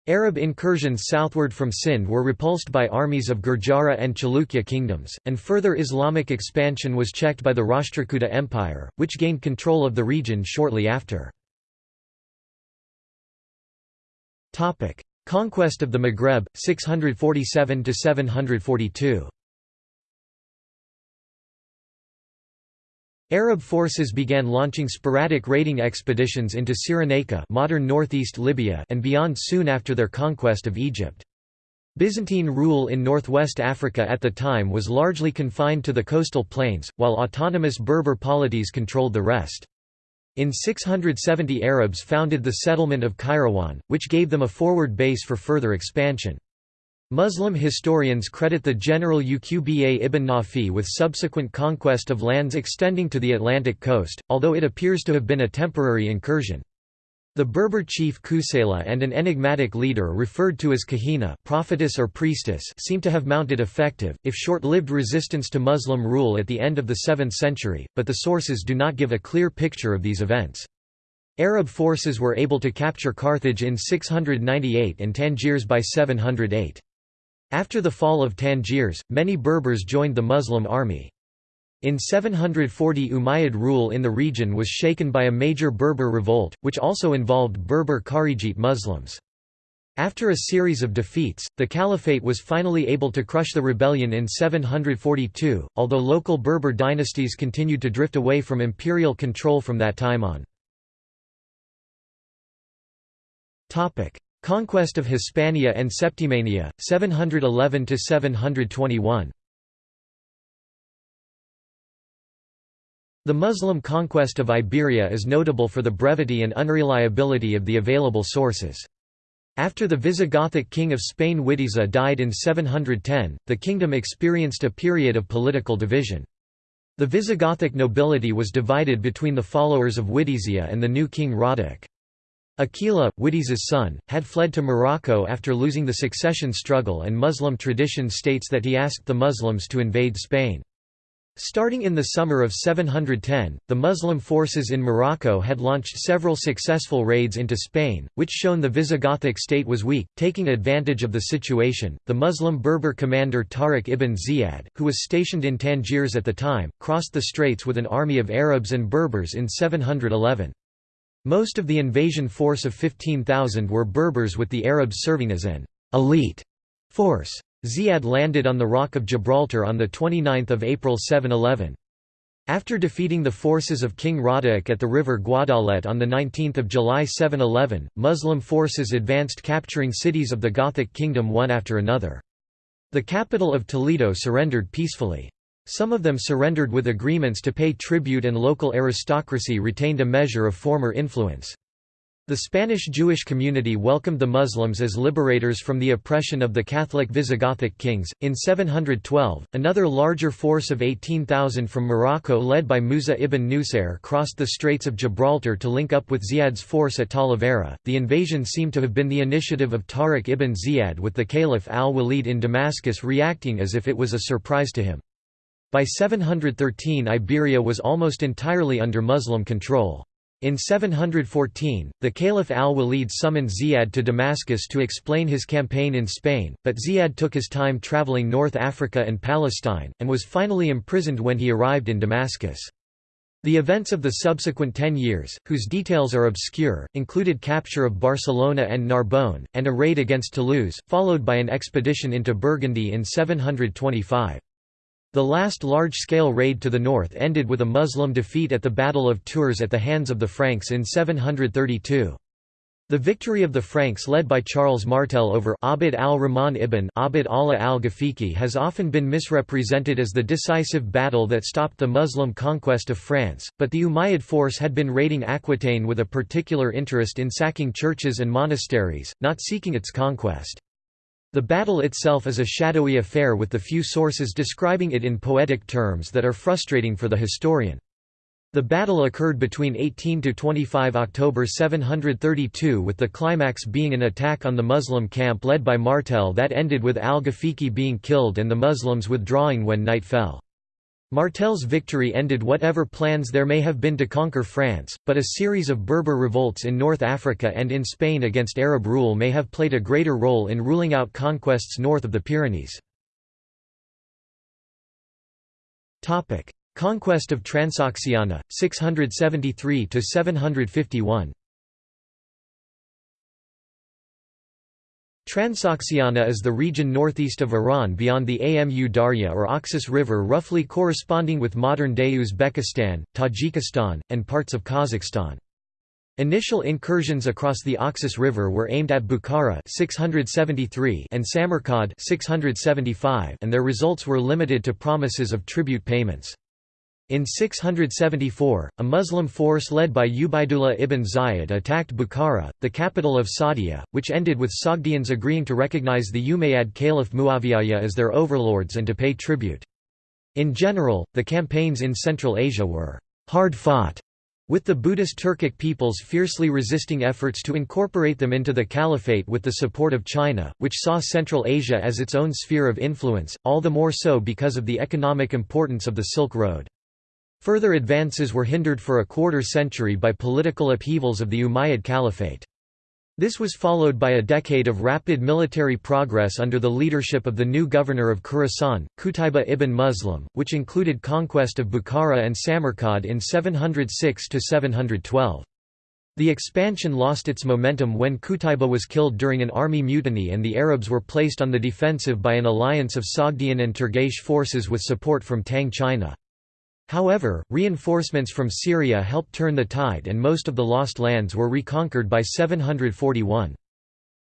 Arab incursions southward from Sind were repulsed by armies of Gurjara and Chalukya kingdoms, and further Islamic expansion was checked by the Rashtrakuta Empire, which gained control of the region shortly after. Conquest of the Maghreb 647–742 Arab forces began launching sporadic raiding expeditions into Cyrenaica modern northeast Libya and beyond soon after their conquest of Egypt. Byzantine rule in northwest Africa at the time was largely confined to the coastal plains, while autonomous Berber polities controlled the rest. In 670 Arabs founded the settlement of Kairouan, which gave them a forward base for further expansion. Muslim historians credit the general Uqba ibn Nafi with subsequent conquest of lands extending to the Atlantic coast, although it appears to have been a temporary incursion. The Berber chief Kusela and an enigmatic leader referred to as Kahina prophetess or priestess seem to have mounted effective, if short-lived resistance to Muslim rule at the end of the 7th century, but the sources do not give a clear picture of these events. Arab forces were able to capture Carthage in 698 and Tangiers by 708. After the fall of Tangiers, many Berbers joined the Muslim army. In 740 Umayyad rule in the region was shaken by a major Berber revolt, which also involved Berber Kharijite Muslims. After a series of defeats, the caliphate was finally able to crush the rebellion in 742, although local Berber dynasties continued to drift away from imperial control from that time on. Conquest of Hispania and Septimania, 711–721 The Muslim conquest of Iberia is notable for the brevity and unreliability of the available sources. After the Visigothic king of Spain Witiza died in 710, the kingdom experienced a period of political division. The Visigothic nobility was divided between the followers of Witiza and the new king Radek. Aquila, Witiza's son, had fled to Morocco after losing the succession struggle and Muslim tradition states that he asked the Muslims to invade Spain. Starting in the summer of 710, the Muslim forces in Morocco had launched several successful raids into Spain, which shown the Visigothic state was weak. Taking advantage of the situation, the Muslim Berber commander Tariq ibn Ziyad, who was stationed in Tangiers at the time, crossed the straits with an army of Arabs and Berbers in 711. Most of the invasion force of 15,000 were Berbers with the Arabs serving as an elite force. Ziyad landed on the Rock of Gibraltar on 29 April 711. After defeating the forces of King Radek at the river Guadalete on 19 July 711, Muslim forces advanced capturing cities of the Gothic kingdom one after another. The capital of Toledo surrendered peacefully. Some of them surrendered with agreements to pay tribute and local aristocracy retained a measure of former influence. The Spanish Jewish community welcomed the Muslims as liberators from the oppression of the Catholic Visigothic kings. In 712, another larger force of 18,000 from Morocco led by Musa ibn Nusair crossed the Straits of Gibraltar to link up with Ziyad's force at Talavera. The invasion seemed to have been the initiative of Tariq ibn Ziyad with the Caliph al-Walid in Damascus reacting as if it was a surprise to him. By 713 Iberia was almost entirely under Muslim control. In 714, the Caliph al-Walid summoned Ziyad to Damascus to explain his campaign in Spain, but Ziyad took his time traveling North Africa and Palestine, and was finally imprisoned when he arrived in Damascus. The events of the subsequent ten years, whose details are obscure, included capture of Barcelona and Narbonne, and a raid against Toulouse, followed by an expedition into Burgundy in 725. The last large-scale raid to the north ended with a Muslim defeat at the Battle of Tours at the hands of the Franks in 732. The victory of the Franks led by Charles Martel over Abd al-Rahman ibn Abd Allah al-Ghafiqi has often been misrepresented as the decisive battle that stopped the Muslim conquest of France, but the Umayyad force had been raiding Aquitaine with a particular interest in sacking churches and monasteries, not seeking its conquest. The battle itself is a shadowy affair with the few sources describing it in poetic terms that are frustrating for the historian. The battle occurred between 18–25 October 732 with the climax being an attack on the Muslim camp led by Martel that ended with al-Ghafiqi being killed and the Muslims withdrawing when night fell. Martel's victory ended whatever plans there may have been to conquer France, but a series of Berber revolts in North Africa and in Spain against Arab rule may have played a greater role in ruling out conquests north of the Pyrenees. Conquest of Transoxiana, 673–751 Transoxiana is the region northeast of Iran beyond the Amu Darya or Oxus River roughly corresponding with modern-day Uzbekistan, Tajikistan, and parts of Kazakhstan. Initial incursions across the Oxus River were aimed at Bukhara 673 and Samarkand 675 and their results were limited to promises of tribute payments. In 674, a Muslim force led by Ubaidullah ibn Zayd attacked Bukhara, the capital of Sogdia, which ended with Sogdians agreeing to recognize the Umayyad Caliph Muawiyah as their overlords and to pay tribute. In general, the campaigns in Central Asia were hard-fought, with the Buddhist Turkic peoples fiercely resisting efforts to incorporate them into the caliphate with the support of China, which saw Central Asia as its own sphere of influence, all the more so because of the economic importance of the Silk Road. Further advances were hindered for a quarter century by political upheavals of the Umayyad Caliphate. This was followed by a decade of rapid military progress under the leadership of the new governor of Khorasan, Qutayba ibn Muslim, which included conquest of Bukhara and Samarkand in 706–712. The expansion lost its momentum when Qutayba was killed during an army mutiny and the Arabs were placed on the defensive by an alliance of Sogdian and Turgesh forces with support from Tang China. However, reinforcements from Syria helped turn the tide and most of the lost lands were reconquered by 741.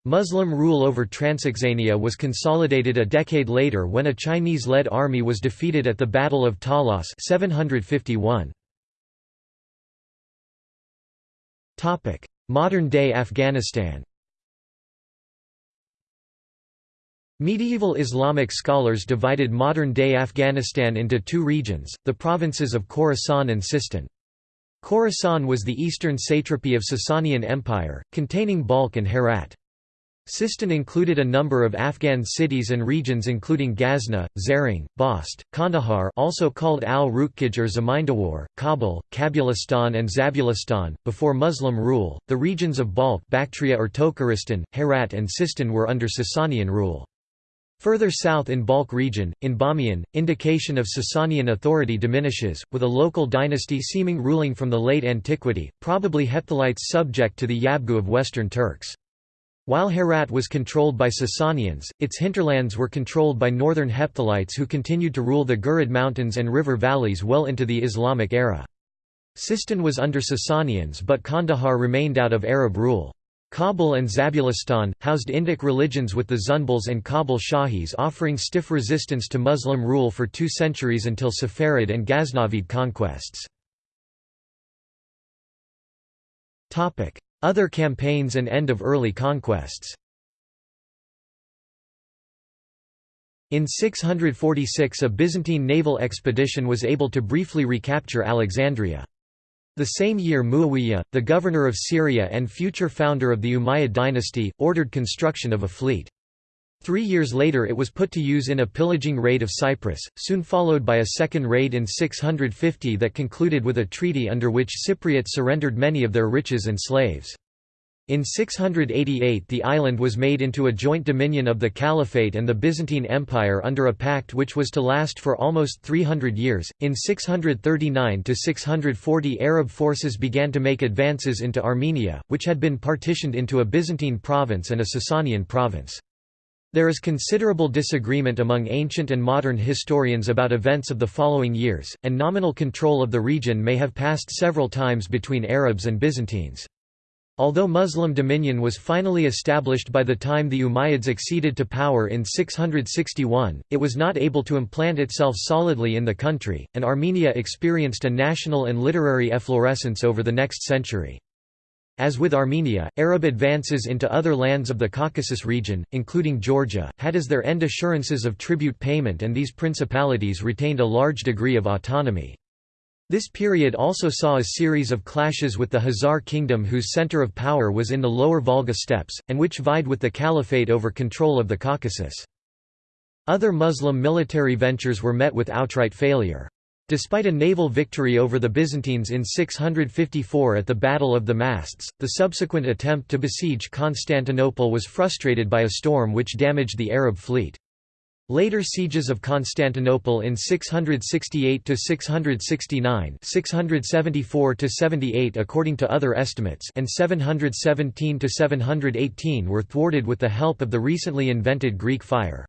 Muslim rule over Transoxania was consolidated a decade later when a Chinese-led army was defeated at the Battle of Talas 751. Modern-day Afghanistan Medieval Islamic scholars divided modern-day Afghanistan into two regions, the provinces of Khorasan and Sistan. Khorasan was the eastern satrapy of Sasanian Empire, containing Balkh and Herat. Sistan included a number of Afghan cities and regions including Ghazna, Zaring, Bast, Kandahar also called al-Rukkij or Zamindawar, Kabul, Kabulistan and Zabulistan. Before Muslim rule, the regions of Balkh Bactria or Tokharistan, Herat and Sistan were under Sasanian rule. Further south in Balkh region, in Bamiyan, indication of Sasanian authority diminishes, with a local dynasty seeming ruling from the late antiquity, probably Hephthalites subject to the Yabgu of Western Turks. While Herat was controlled by Sasanians, its hinterlands were controlled by northern Hephthalites who continued to rule the Gurid Mountains and river valleys well into the Islamic era. Sistan was under Sasanians but Kandahar remained out of Arab rule. Kabul and Zabulistan, housed Indic religions with the Zunbals and Kabul Shahis offering stiff resistance to Muslim rule for two centuries until Saffarid and Ghaznavid conquests. Other campaigns and end of early conquests In 646 a Byzantine naval expedition was able to briefly recapture Alexandria. The same year Muawiyah, the governor of Syria and future founder of the Umayyad dynasty, ordered construction of a fleet. Three years later it was put to use in a pillaging raid of Cyprus, soon followed by a second raid in 650 that concluded with a treaty under which Cypriots surrendered many of their riches and slaves. In 688 the island was made into a joint dominion of the Caliphate and the Byzantine Empire under a pact which was to last for almost 300 years. In 639–640 Arab forces began to make advances into Armenia, which had been partitioned into a Byzantine province and a Sasanian province. There is considerable disagreement among ancient and modern historians about events of the following years, and nominal control of the region may have passed several times between Arabs and Byzantines. Although Muslim dominion was finally established by the time the Umayyads acceded to power in 661, it was not able to implant itself solidly in the country, and Armenia experienced a national and literary efflorescence over the next century. As with Armenia, Arab advances into other lands of the Caucasus region, including Georgia, had as their end assurances of tribute payment and these principalities retained a large degree of autonomy. This period also saw a series of clashes with the Khazar kingdom whose center of power was in the lower Volga steppes, and which vied with the caliphate over control of the Caucasus. Other Muslim military ventures were met with outright failure. Despite a naval victory over the Byzantines in 654 at the Battle of the Masts, the subsequent attempt to besiege Constantinople was frustrated by a storm which damaged the Arab fleet. Later sieges of Constantinople in 668 to 669, 674 to 78 according to other estimates and 717 to 718 were thwarted with the help of the recently invented Greek fire.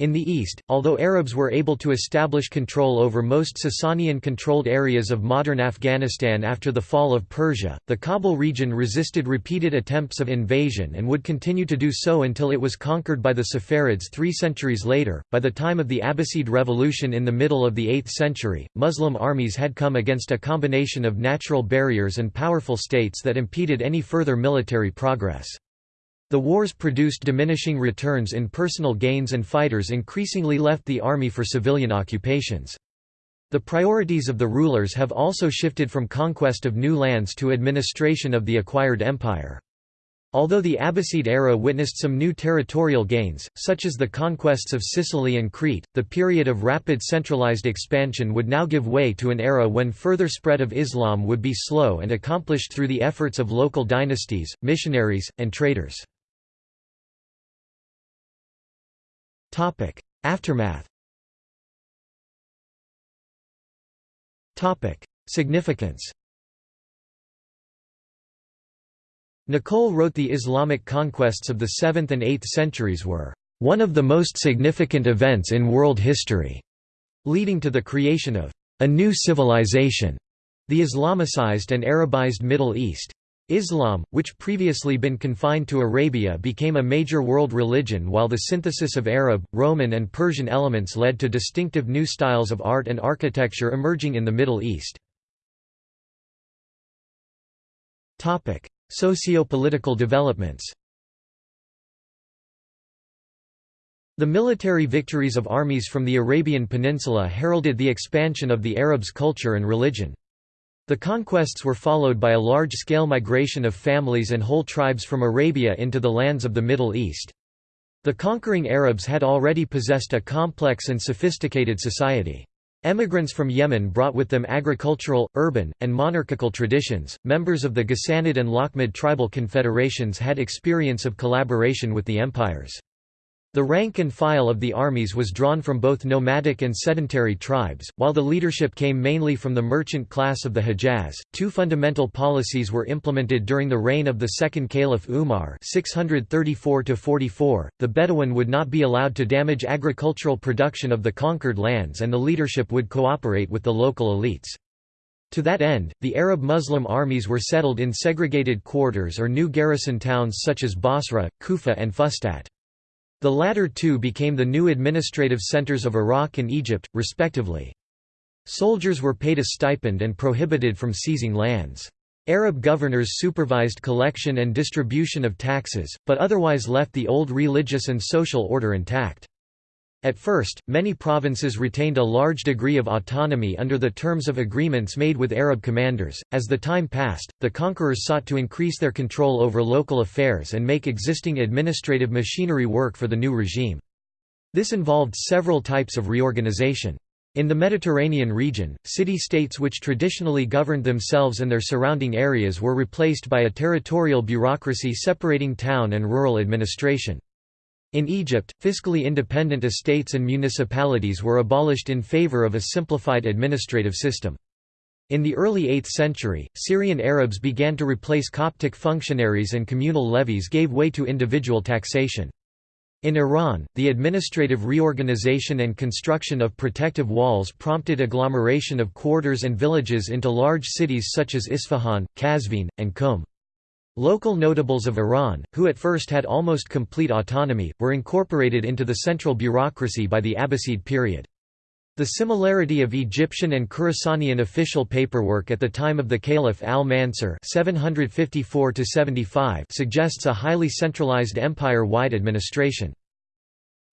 In the east, although Arabs were able to establish control over most Sasanian-controlled areas of modern Afghanistan after the fall of Persia, the Kabul region resisted repeated attempts of invasion and would continue to do so until it was conquered by the Saffarids three centuries later. By the time of the Abbasid Revolution in the middle of the 8th century, Muslim armies had come against a combination of natural barriers and powerful states that impeded any further military progress. The wars produced diminishing returns in personal gains and fighters increasingly left the army for civilian occupations. The priorities of the rulers have also shifted from conquest of new lands to administration of the acquired empire. Although the Abbasid era witnessed some new territorial gains, such as the conquests of Sicily and Crete, the period of rapid centralized expansion would now give way to an era when further spread of Islam would be slow and accomplished through the efforts of local dynasties, missionaries, and traders. Topic: Aftermath. Topic: Significance. Nicolle wrote the Islamic conquests of the 7th and 8th centuries were one of the most significant events in world history, leading to the creation of a new civilization, the Islamicized and Arabized Middle East. Islam, which previously been confined to Arabia became a major world religion while the synthesis of Arab, Roman and Persian elements led to distinctive new styles of art and architecture emerging in the Middle East. Socio-political developments The military victories of armies from the Arabian Peninsula heralded the expansion of the Arabs' culture and religion. The conquests were followed by a large-scale migration of families and whole tribes from Arabia into the lands of the Middle East. The conquering Arabs had already possessed a complex and sophisticated society. Emigrants from Yemen brought with them agricultural, urban, and monarchical traditions. Members of the Ghassanid and Lakhmid tribal confederations had experience of collaboration with the empires. The rank and file of the armies was drawn from both nomadic and sedentary tribes, while the leadership came mainly from the merchant class of the Hejaz. Two fundamental policies were implemented during the reign of the second Caliph Umar, 634-44. The Bedouin would not be allowed to damage agricultural production of the conquered lands and the leadership would cooperate with the local elites. To that end, the Arab Muslim armies were settled in segregated quarters or new garrison towns such as Basra, Kufa and Fustat. The latter two became the new administrative centers of Iraq and Egypt, respectively. Soldiers were paid a stipend and prohibited from seizing lands. Arab governors supervised collection and distribution of taxes, but otherwise left the old religious and social order intact. At first, many provinces retained a large degree of autonomy under the terms of agreements made with Arab commanders. As the time passed, the conquerors sought to increase their control over local affairs and make existing administrative machinery work for the new regime. This involved several types of reorganization. In the Mediterranean region, city-states which traditionally governed themselves and their surrounding areas were replaced by a territorial bureaucracy separating town and rural administration. In Egypt, fiscally independent estates and municipalities were abolished in favor of a simplified administrative system. In the early 8th century, Syrian Arabs began to replace Coptic functionaries and communal levies gave way to individual taxation. In Iran, the administrative reorganization and construction of protective walls prompted agglomeration of quarters and villages into large cities such as Isfahan, Qazvin, and Qum. Local notables of Iran, who at first had almost complete autonomy, were incorporated into the central bureaucracy by the Abbasid period. The similarity of Egyptian and Khurasanian official paperwork at the time of the Caliph al-Mansur suggests a highly centralized empire-wide administration.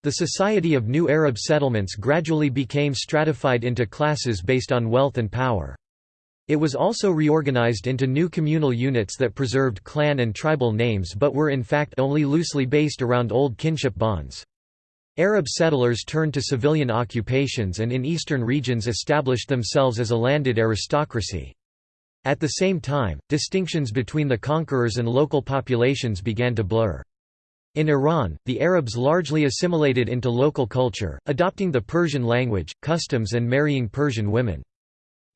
The society of new Arab settlements gradually became stratified into classes based on wealth and power. It was also reorganized into new communal units that preserved clan and tribal names but were in fact only loosely based around old kinship bonds. Arab settlers turned to civilian occupations and in eastern regions established themselves as a landed aristocracy. At the same time, distinctions between the conquerors and local populations began to blur. In Iran, the Arabs largely assimilated into local culture, adopting the Persian language, customs and marrying Persian women.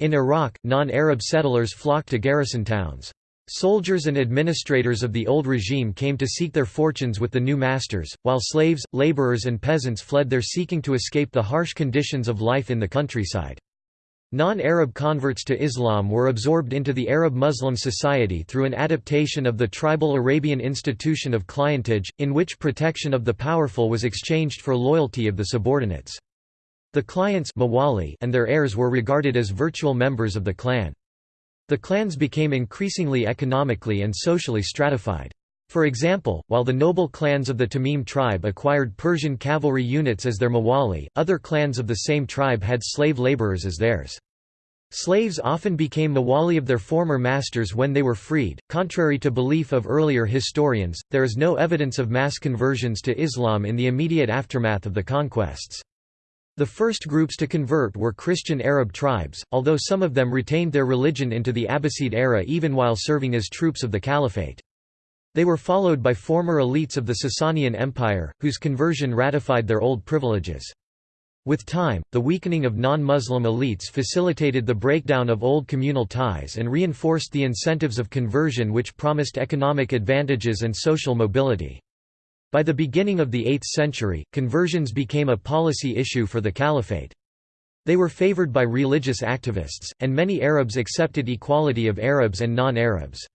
In Iraq, non-Arab settlers flocked to garrison towns. Soldiers and administrators of the old regime came to seek their fortunes with the new masters, while slaves, laborers and peasants fled there seeking to escape the harsh conditions of life in the countryside. Non-Arab converts to Islam were absorbed into the Arab Muslim society through an adaptation of the tribal Arabian institution of clientage, in which protection of the powerful was exchanged for loyalty of the subordinates. The clients Mawali and their heirs were regarded as virtual members of the clan. The clans became increasingly economically and socially stratified. For example, while the noble clans of the Tamim tribe acquired Persian cavalry units as their mawali, other clans of the same tribe had slave laborers as theirs. Slaves often became mawali of their former masters when they were freed. Contrary to belief of earlier historians, there is no evidence of mass conversions to Islam in the immediate aftermath of the conquests. The first groups to convert were Christian Arab tribes, although some of them retained their religion into the Abbasid era even while serving as troops of the caliphate. They were followed by former elites of the Sasanian Empire, whose conversion ratified their old privileges. With time, the weakening of non-Muslim elites facilitated the breakdown of old communal ties and reinforced the incentives of conversion which promised economic advantages and social mobility. By the beginning of the 8th century, conversions became a policy issue for the caliphate. They were favored by religious activists, and many Arabs accepted equality of Arabs and non-Arabs.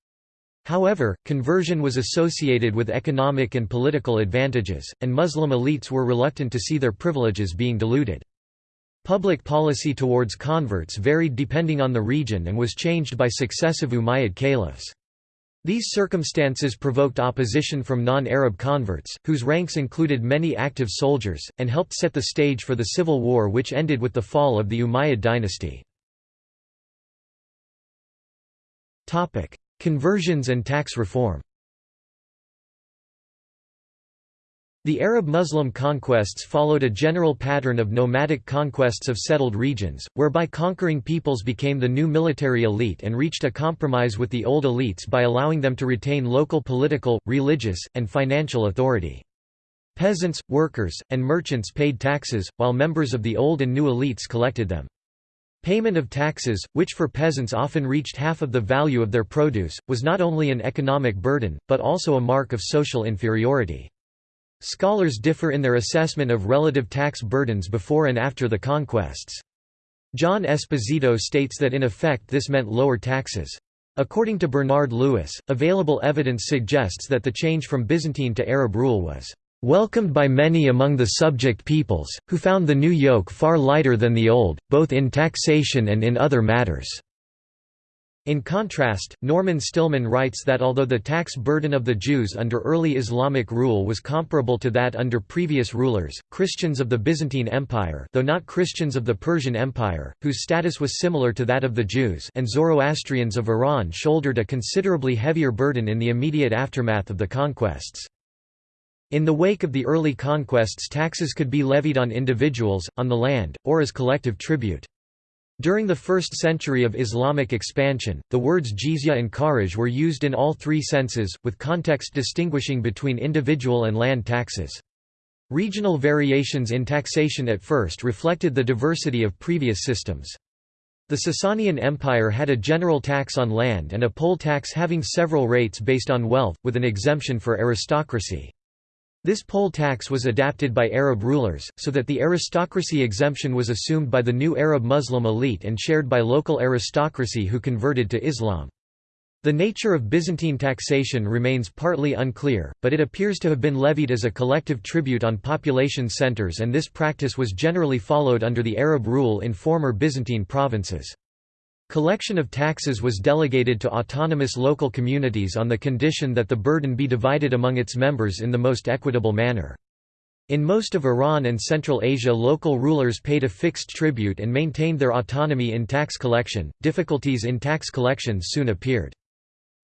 However, conversion was associated with economic and political advantages, and Muslim elites were reluctant to see their privileges being diluted. Public policy towards converts varied depending on the region and was changed by successive Umayyad caliphs. These circumstances provoked opposition from non-Arab converts, whose ranks included many active soldiers, and helped set the stage for the civil war which ended with the fall of the Umayyad dynasty. Conversions and tax reform The Arab-Muslim conquests followed a general pattern of nomadic conquests of settled regions, whereby conquering peoples became the new military elite and reached a compromise with the old elites by allowing them to retain local political, religious, and financial authority. Peasants, workers, and merchants paid taxes, while members of the old and new elites collected them. Payment of taxes, which for peasants often reached half of the value of their produce, was not only an economic burden, but also a mark of social inferiority. Scholars differ in their assessment of relative tax burdens before and after the conquests. John Esposito states that in effect this meant lower taxes. According to Bernard Lewis, available evidence suggests that the change from Byzantine to Arab rule was welcomed by many among the subject peoples, who found the new yoke far lighter than the old, both in taxation and in other matters. In contrast, Norman Stillman writes that although the tax burden of the Jews under early Islamic rule was comparable to that under previous rulers, Christians of the Byzantine Empire though not Christians of the Persian Empire, whose status was similar to that of the Jews and Zoroastrians of Iran shouldered a considerably heavier burden in the immediate aftermath of the conquests. In the wake of the early conquests taxes could be levied on individuals, on the land, or as collective tribute. During the first century of Islamic expansion, the words jizya and kharaj were used in all three senses, with context distinguishing between individual and land taxes. Regional variations in taxation at first reflected the diversity of previous systems. The Sasanian Empire had a general tax on land and a poll tax having several rates based on wealth, with an exemption for aristocracy. This poll tax was adapted by Arab rulers, so that the aristocracy exemption was assumed by the new Arab Muslim elite and shared by local aristocracy who converted to Islam. The nature of Byzantine taxation remains partly unclear, but it appears to have been levied as a collective tribute on population centers and this practice was generally followed under the Arab rule in former Byzantine provinces. Collection of taxes was delegated to autonomous local communities on the condition that the burden be divided among its members in the most equitable manner. In most of Iran and Central Asia local rulers paid a fixed tribute and maintained their autonomy in tax collection. Difficulties in tax collection soon appeared.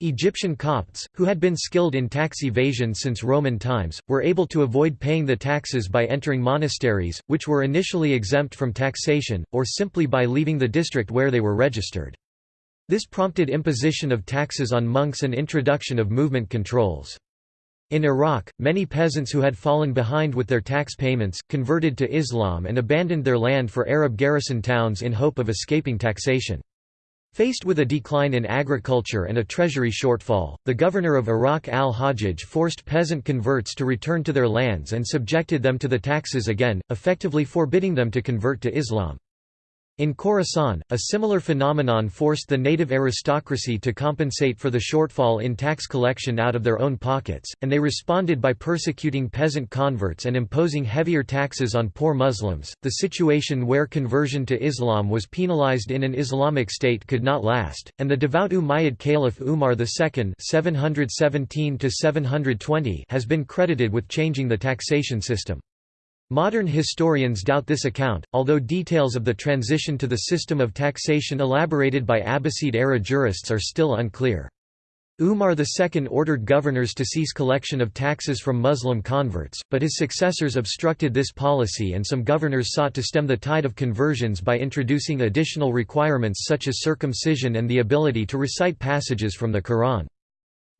Egyptian Copts, who had been skilled in tax evasion since Roman times, were able to avoid paying the taxes by entering monasteries, which were initially exempt from taxation, or simply by leaving the district where they were registered. This prompted imposition of taxes on monks and introduction of movement controls. In Iraq, many peasants who had fallen behind with their tax payments, converted to Islam and abandoned their land for Arab garrison towns in hope of escaping taxation. Faced with a decline in agriculture and a treasury shortfall, the governor of Iraq al-Hajjaj forced peasant converts to return to their lands and subjected them to the taxes again, effectively forbidding them to convert to Islam. In Khorasan, a similar phenomenon forced the native aristocracy to compensate for the shortfall in tax collection out of their own pockets, and they responded by persecuting peasant converts and imposing heavier taxes on poor Muslims. The situation where conversion to Islam was penalized in an Islamic state could not last, and the devout Umayyad Caliph Umar II (717–720) has been credited with changing the taxation system. Modern historians doubt this account, although details of the transition to the system of taxation elaborated by Abbasid-era jurists are still unclear. Umar II ordered governors to cease collection of taxes from Muslim converts, but his successors obstructed this policy and some governors sought to stem the tide of conversions by introducing additional requirements such as circumcision and the ability to recite passages from the Quran.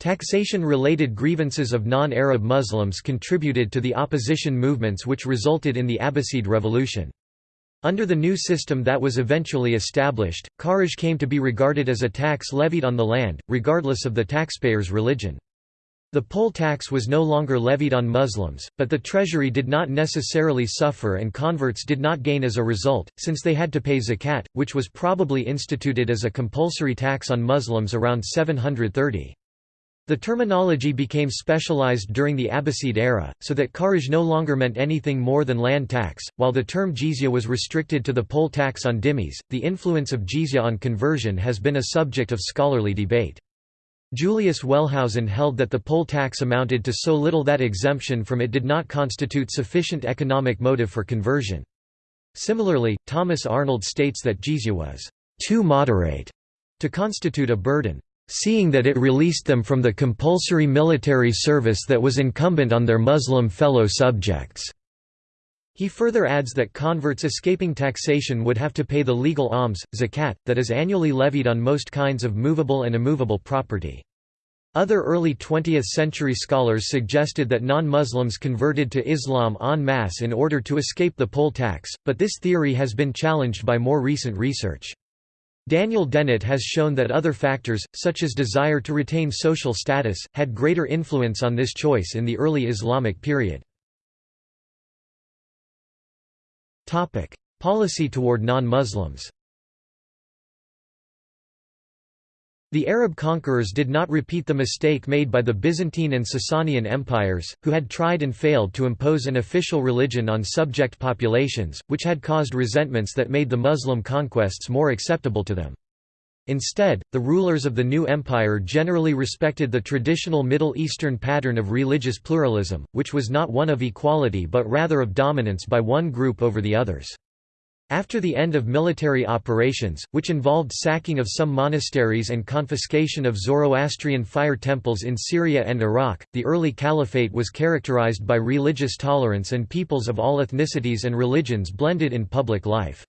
Taxation-related grievances of non-Arab Muslims contributed to the opposition movements which resulted in the Abbasid Revolution. Under the new system that was eventually established, kharaj came to be regarded as a tax levied on the land, regardless of the taxpayer's religion. The poll tax was no longer levied on Muslims, but the treasury did not necessarily suffer and converts did not gain as a result, since they had to pay zakat, which was probably instituted as a compulsory tax on Muslims around 730. The terminology became specialized during the Abbasid era, so that kharaj no longer meant anything more than land tax, while the term jizya was restricted to the poll tax on dhimmis. The influence of jizya on conversion has been a subject of scholarly debate. Julius Wellhausen held that the poll tax amounted to so little that exemption from it did not constitute sufficient economic motive for conversion. Similarly, Thomas Arnold states that jizya was too moderate to constitute a burden, seeing that it released them from the compulsory military service that was incumbent on their Muslim fellow subjects. He further adds that converts escaping taxation would have to pay the legal alms, zakat, that is annually levied on most kinds of movable and immovable property. Other early 20th-century scholars suggested that non-Muslims converted to Islam en masse in order to escape the poll tax, but this theory has been challenged by more recent research. Daniel Dennett has shown that other factors, such as desire to retain social status, had greater influence on this choice in the early Islamic period. Policy toward non-Muslims The Arab conquerors did not repeat the mistake made by the Byzantine and Sasanian empires, who had tried and failed to impose an official religion on subject populations, which had caused resentments that made the Muslim conquests more acceptable to them. Instead, the rulers of the new empire generally respected the traditional Middle Eastern pattern of religious pluralism, which was not one of equality but rather of dominance by one group over the others. After the end of military operations, which involved sacking of some monasteries and confiscation of Zoroastrian fire temples in Syria and Iraq, the early caliphate was characterized by religious tolerance and peoples of all ethnicities and religions blended in public life.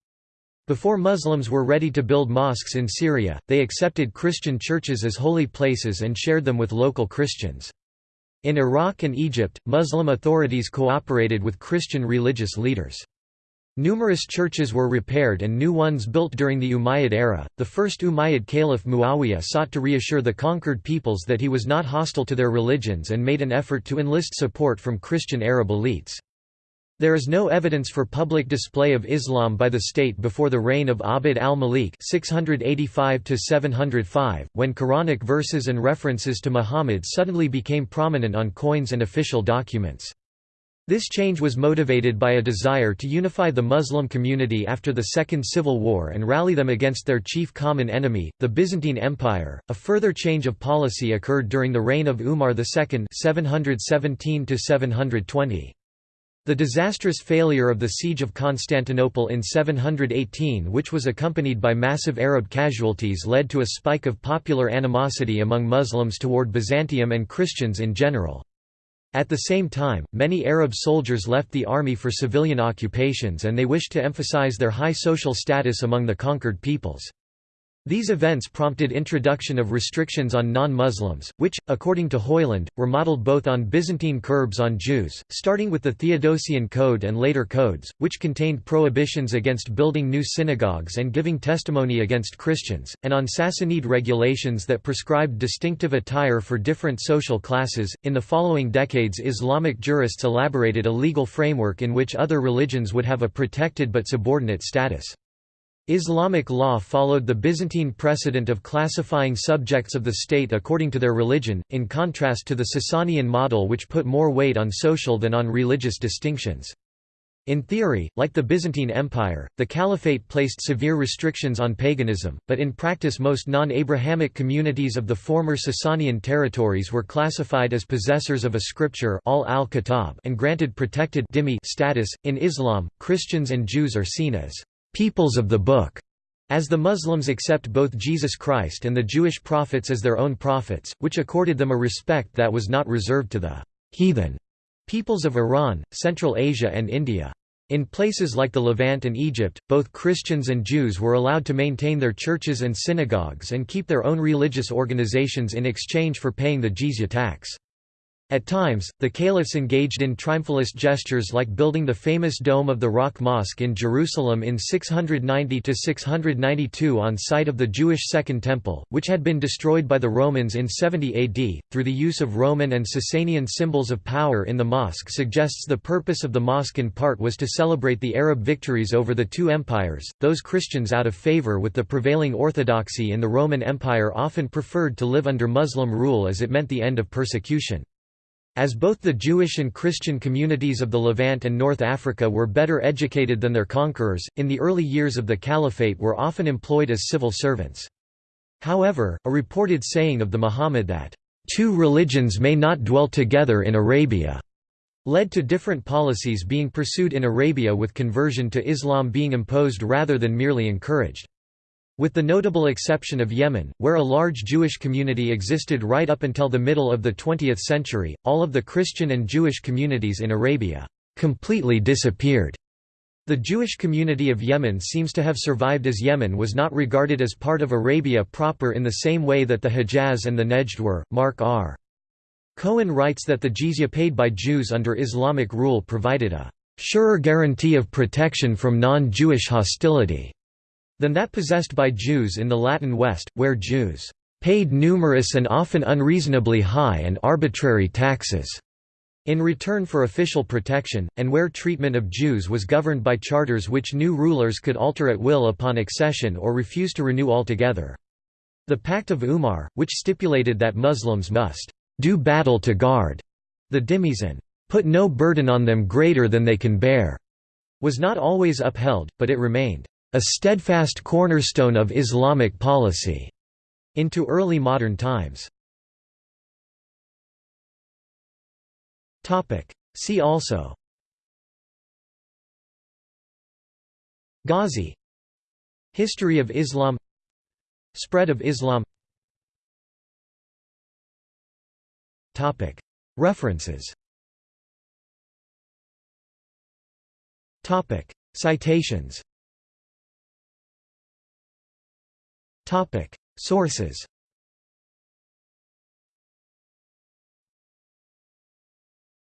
Before Muslims were ready to build mosques in Syria, they accepted Christian churches as holy places and shared them with local Christians. In Iraq and Egypt, Muslim authorities cooperated with Christian religious leaders. Numerous churches were repaired and new ones built during the Umayyad era. The first Umayyad caliph Muawiyah sought to reassure the conquered peoples that he was not hostile to their religions and made an effort to enlist support from Christian Arab elites. There is no evidence for public display of Islam by the state before the reign of Abd al-Malik (685–705), when Quranic verses and references to Muhammad suddenly became prominent on coins and official documents. This change was motivated by a desire to unify the Muslim community after the Second Civil War and rally them against their chief common enemy, the Byzantine Empire. A further change of policy occurred during the reign of Umar II (717 720). The disastrous failure of the Siege of Constantinople in 718 which was accompanied by massive Arab casualties led to a spike of popular animosity among Muslims toward Byzantium and Christians in general. At the same time, many Arab soldiers left the army for civilian occupations and they wished to emphasize their high social status among the conquered peoples. These events prompted introduction of restrictions on non-Muslims, which, according to Hoyland, were modeled both on Byzantine curbs on Jews, starting with the Theodosian Code and later codes, which contained prohibitions against building new synagogues and giving testimony against Christians, and on Sassanid regulations that prescribed distinctive attire for different social classes. In the following decades, Islamic jurists elaborated a legal framework in which other religions would have a protected but subordinate status. Islamic law followed the Byzantine precedent of classifying subjects of the state according to their religion, in contrast to the Sasanian model which put more weight on social than on religious distinctions. In theory, like the Byzantine Empire, the Caliphate placed severe restrictions on paganism, but in practice most non-Abrahamic communities of the former Sasanian territories were classified as possessors of a scripture and granted protected status. In Islam, Christians and Jews are seen as peoples of the Book, as the Muslims accept both Jesus Christ and the Jewish prophets as their own prophets, which accorded them a respect that was not reserved to the heathen peoples of Iran, Central Asia and India. In places like the Levant and Egypt, both Christians and Jews were allowed to maintain their churches and synagogues and keep their own religious organizations in exchange for paying the jizya tax. At times, the caliphs engaged in triumphalist gestures like building the famous Dome of the Rock Mosque in Jerusalem in 690–692 on site of the Jewish Second Temple, which had been destroyed by the Romans in 70 AD, through the use of Roman and Sasanian symbols of power in the mosque suggests the purpose of the mosque in part was to celebrate the Arab victories over the two empires, those Christians out of favor with the prevailing orthodoxy in the Roman Empire often preferred to live under Muslim rule as it meant the end of persecution. As both the Jewish and Christian communities of the Levant and North Africa were better educated than their conquerors, in the early years of the Caliphate were often employed as civil servants. However, a reported saying of the Muhammad that, two religions may not dwell together in Arabia, led to different policies being pursued in Arabia with conversion to Islam being imposed rather than merely encouraged. With the notable exception of Yemen, where a large Jewish community existed right up until the middle of the 20th century, all of the Christian and Jewish communities in Arabia completely disappeared. The Jewish community of Yemen seems to have survived as Yemen was not regarded as part of Arabia proper in the same way that the Hejaz and the Nejd were. Mark R. Cohen writes that the jizya paid by Jews under Islamic rule provided a surer guarantee of protection from non-Jewish hostility than that possessed by Jews in the Latin West, where Jews paid numerous and often unreasonably high and arbitrary taxes in return for official protection, and where treatment of Jews was governed by charters which new rulers could alter at will upon accession or refuse to renew altogether. The Pact of Umar, which stipulated that Muslims must do battle to guard the dhimmis and put no burden on them greater than they can bear, was not always upheld, but it remained a steadfast cornerstone of Islamic policy into early modern times. See also Ghazi History of Islam Spread of Islam References Citations Sources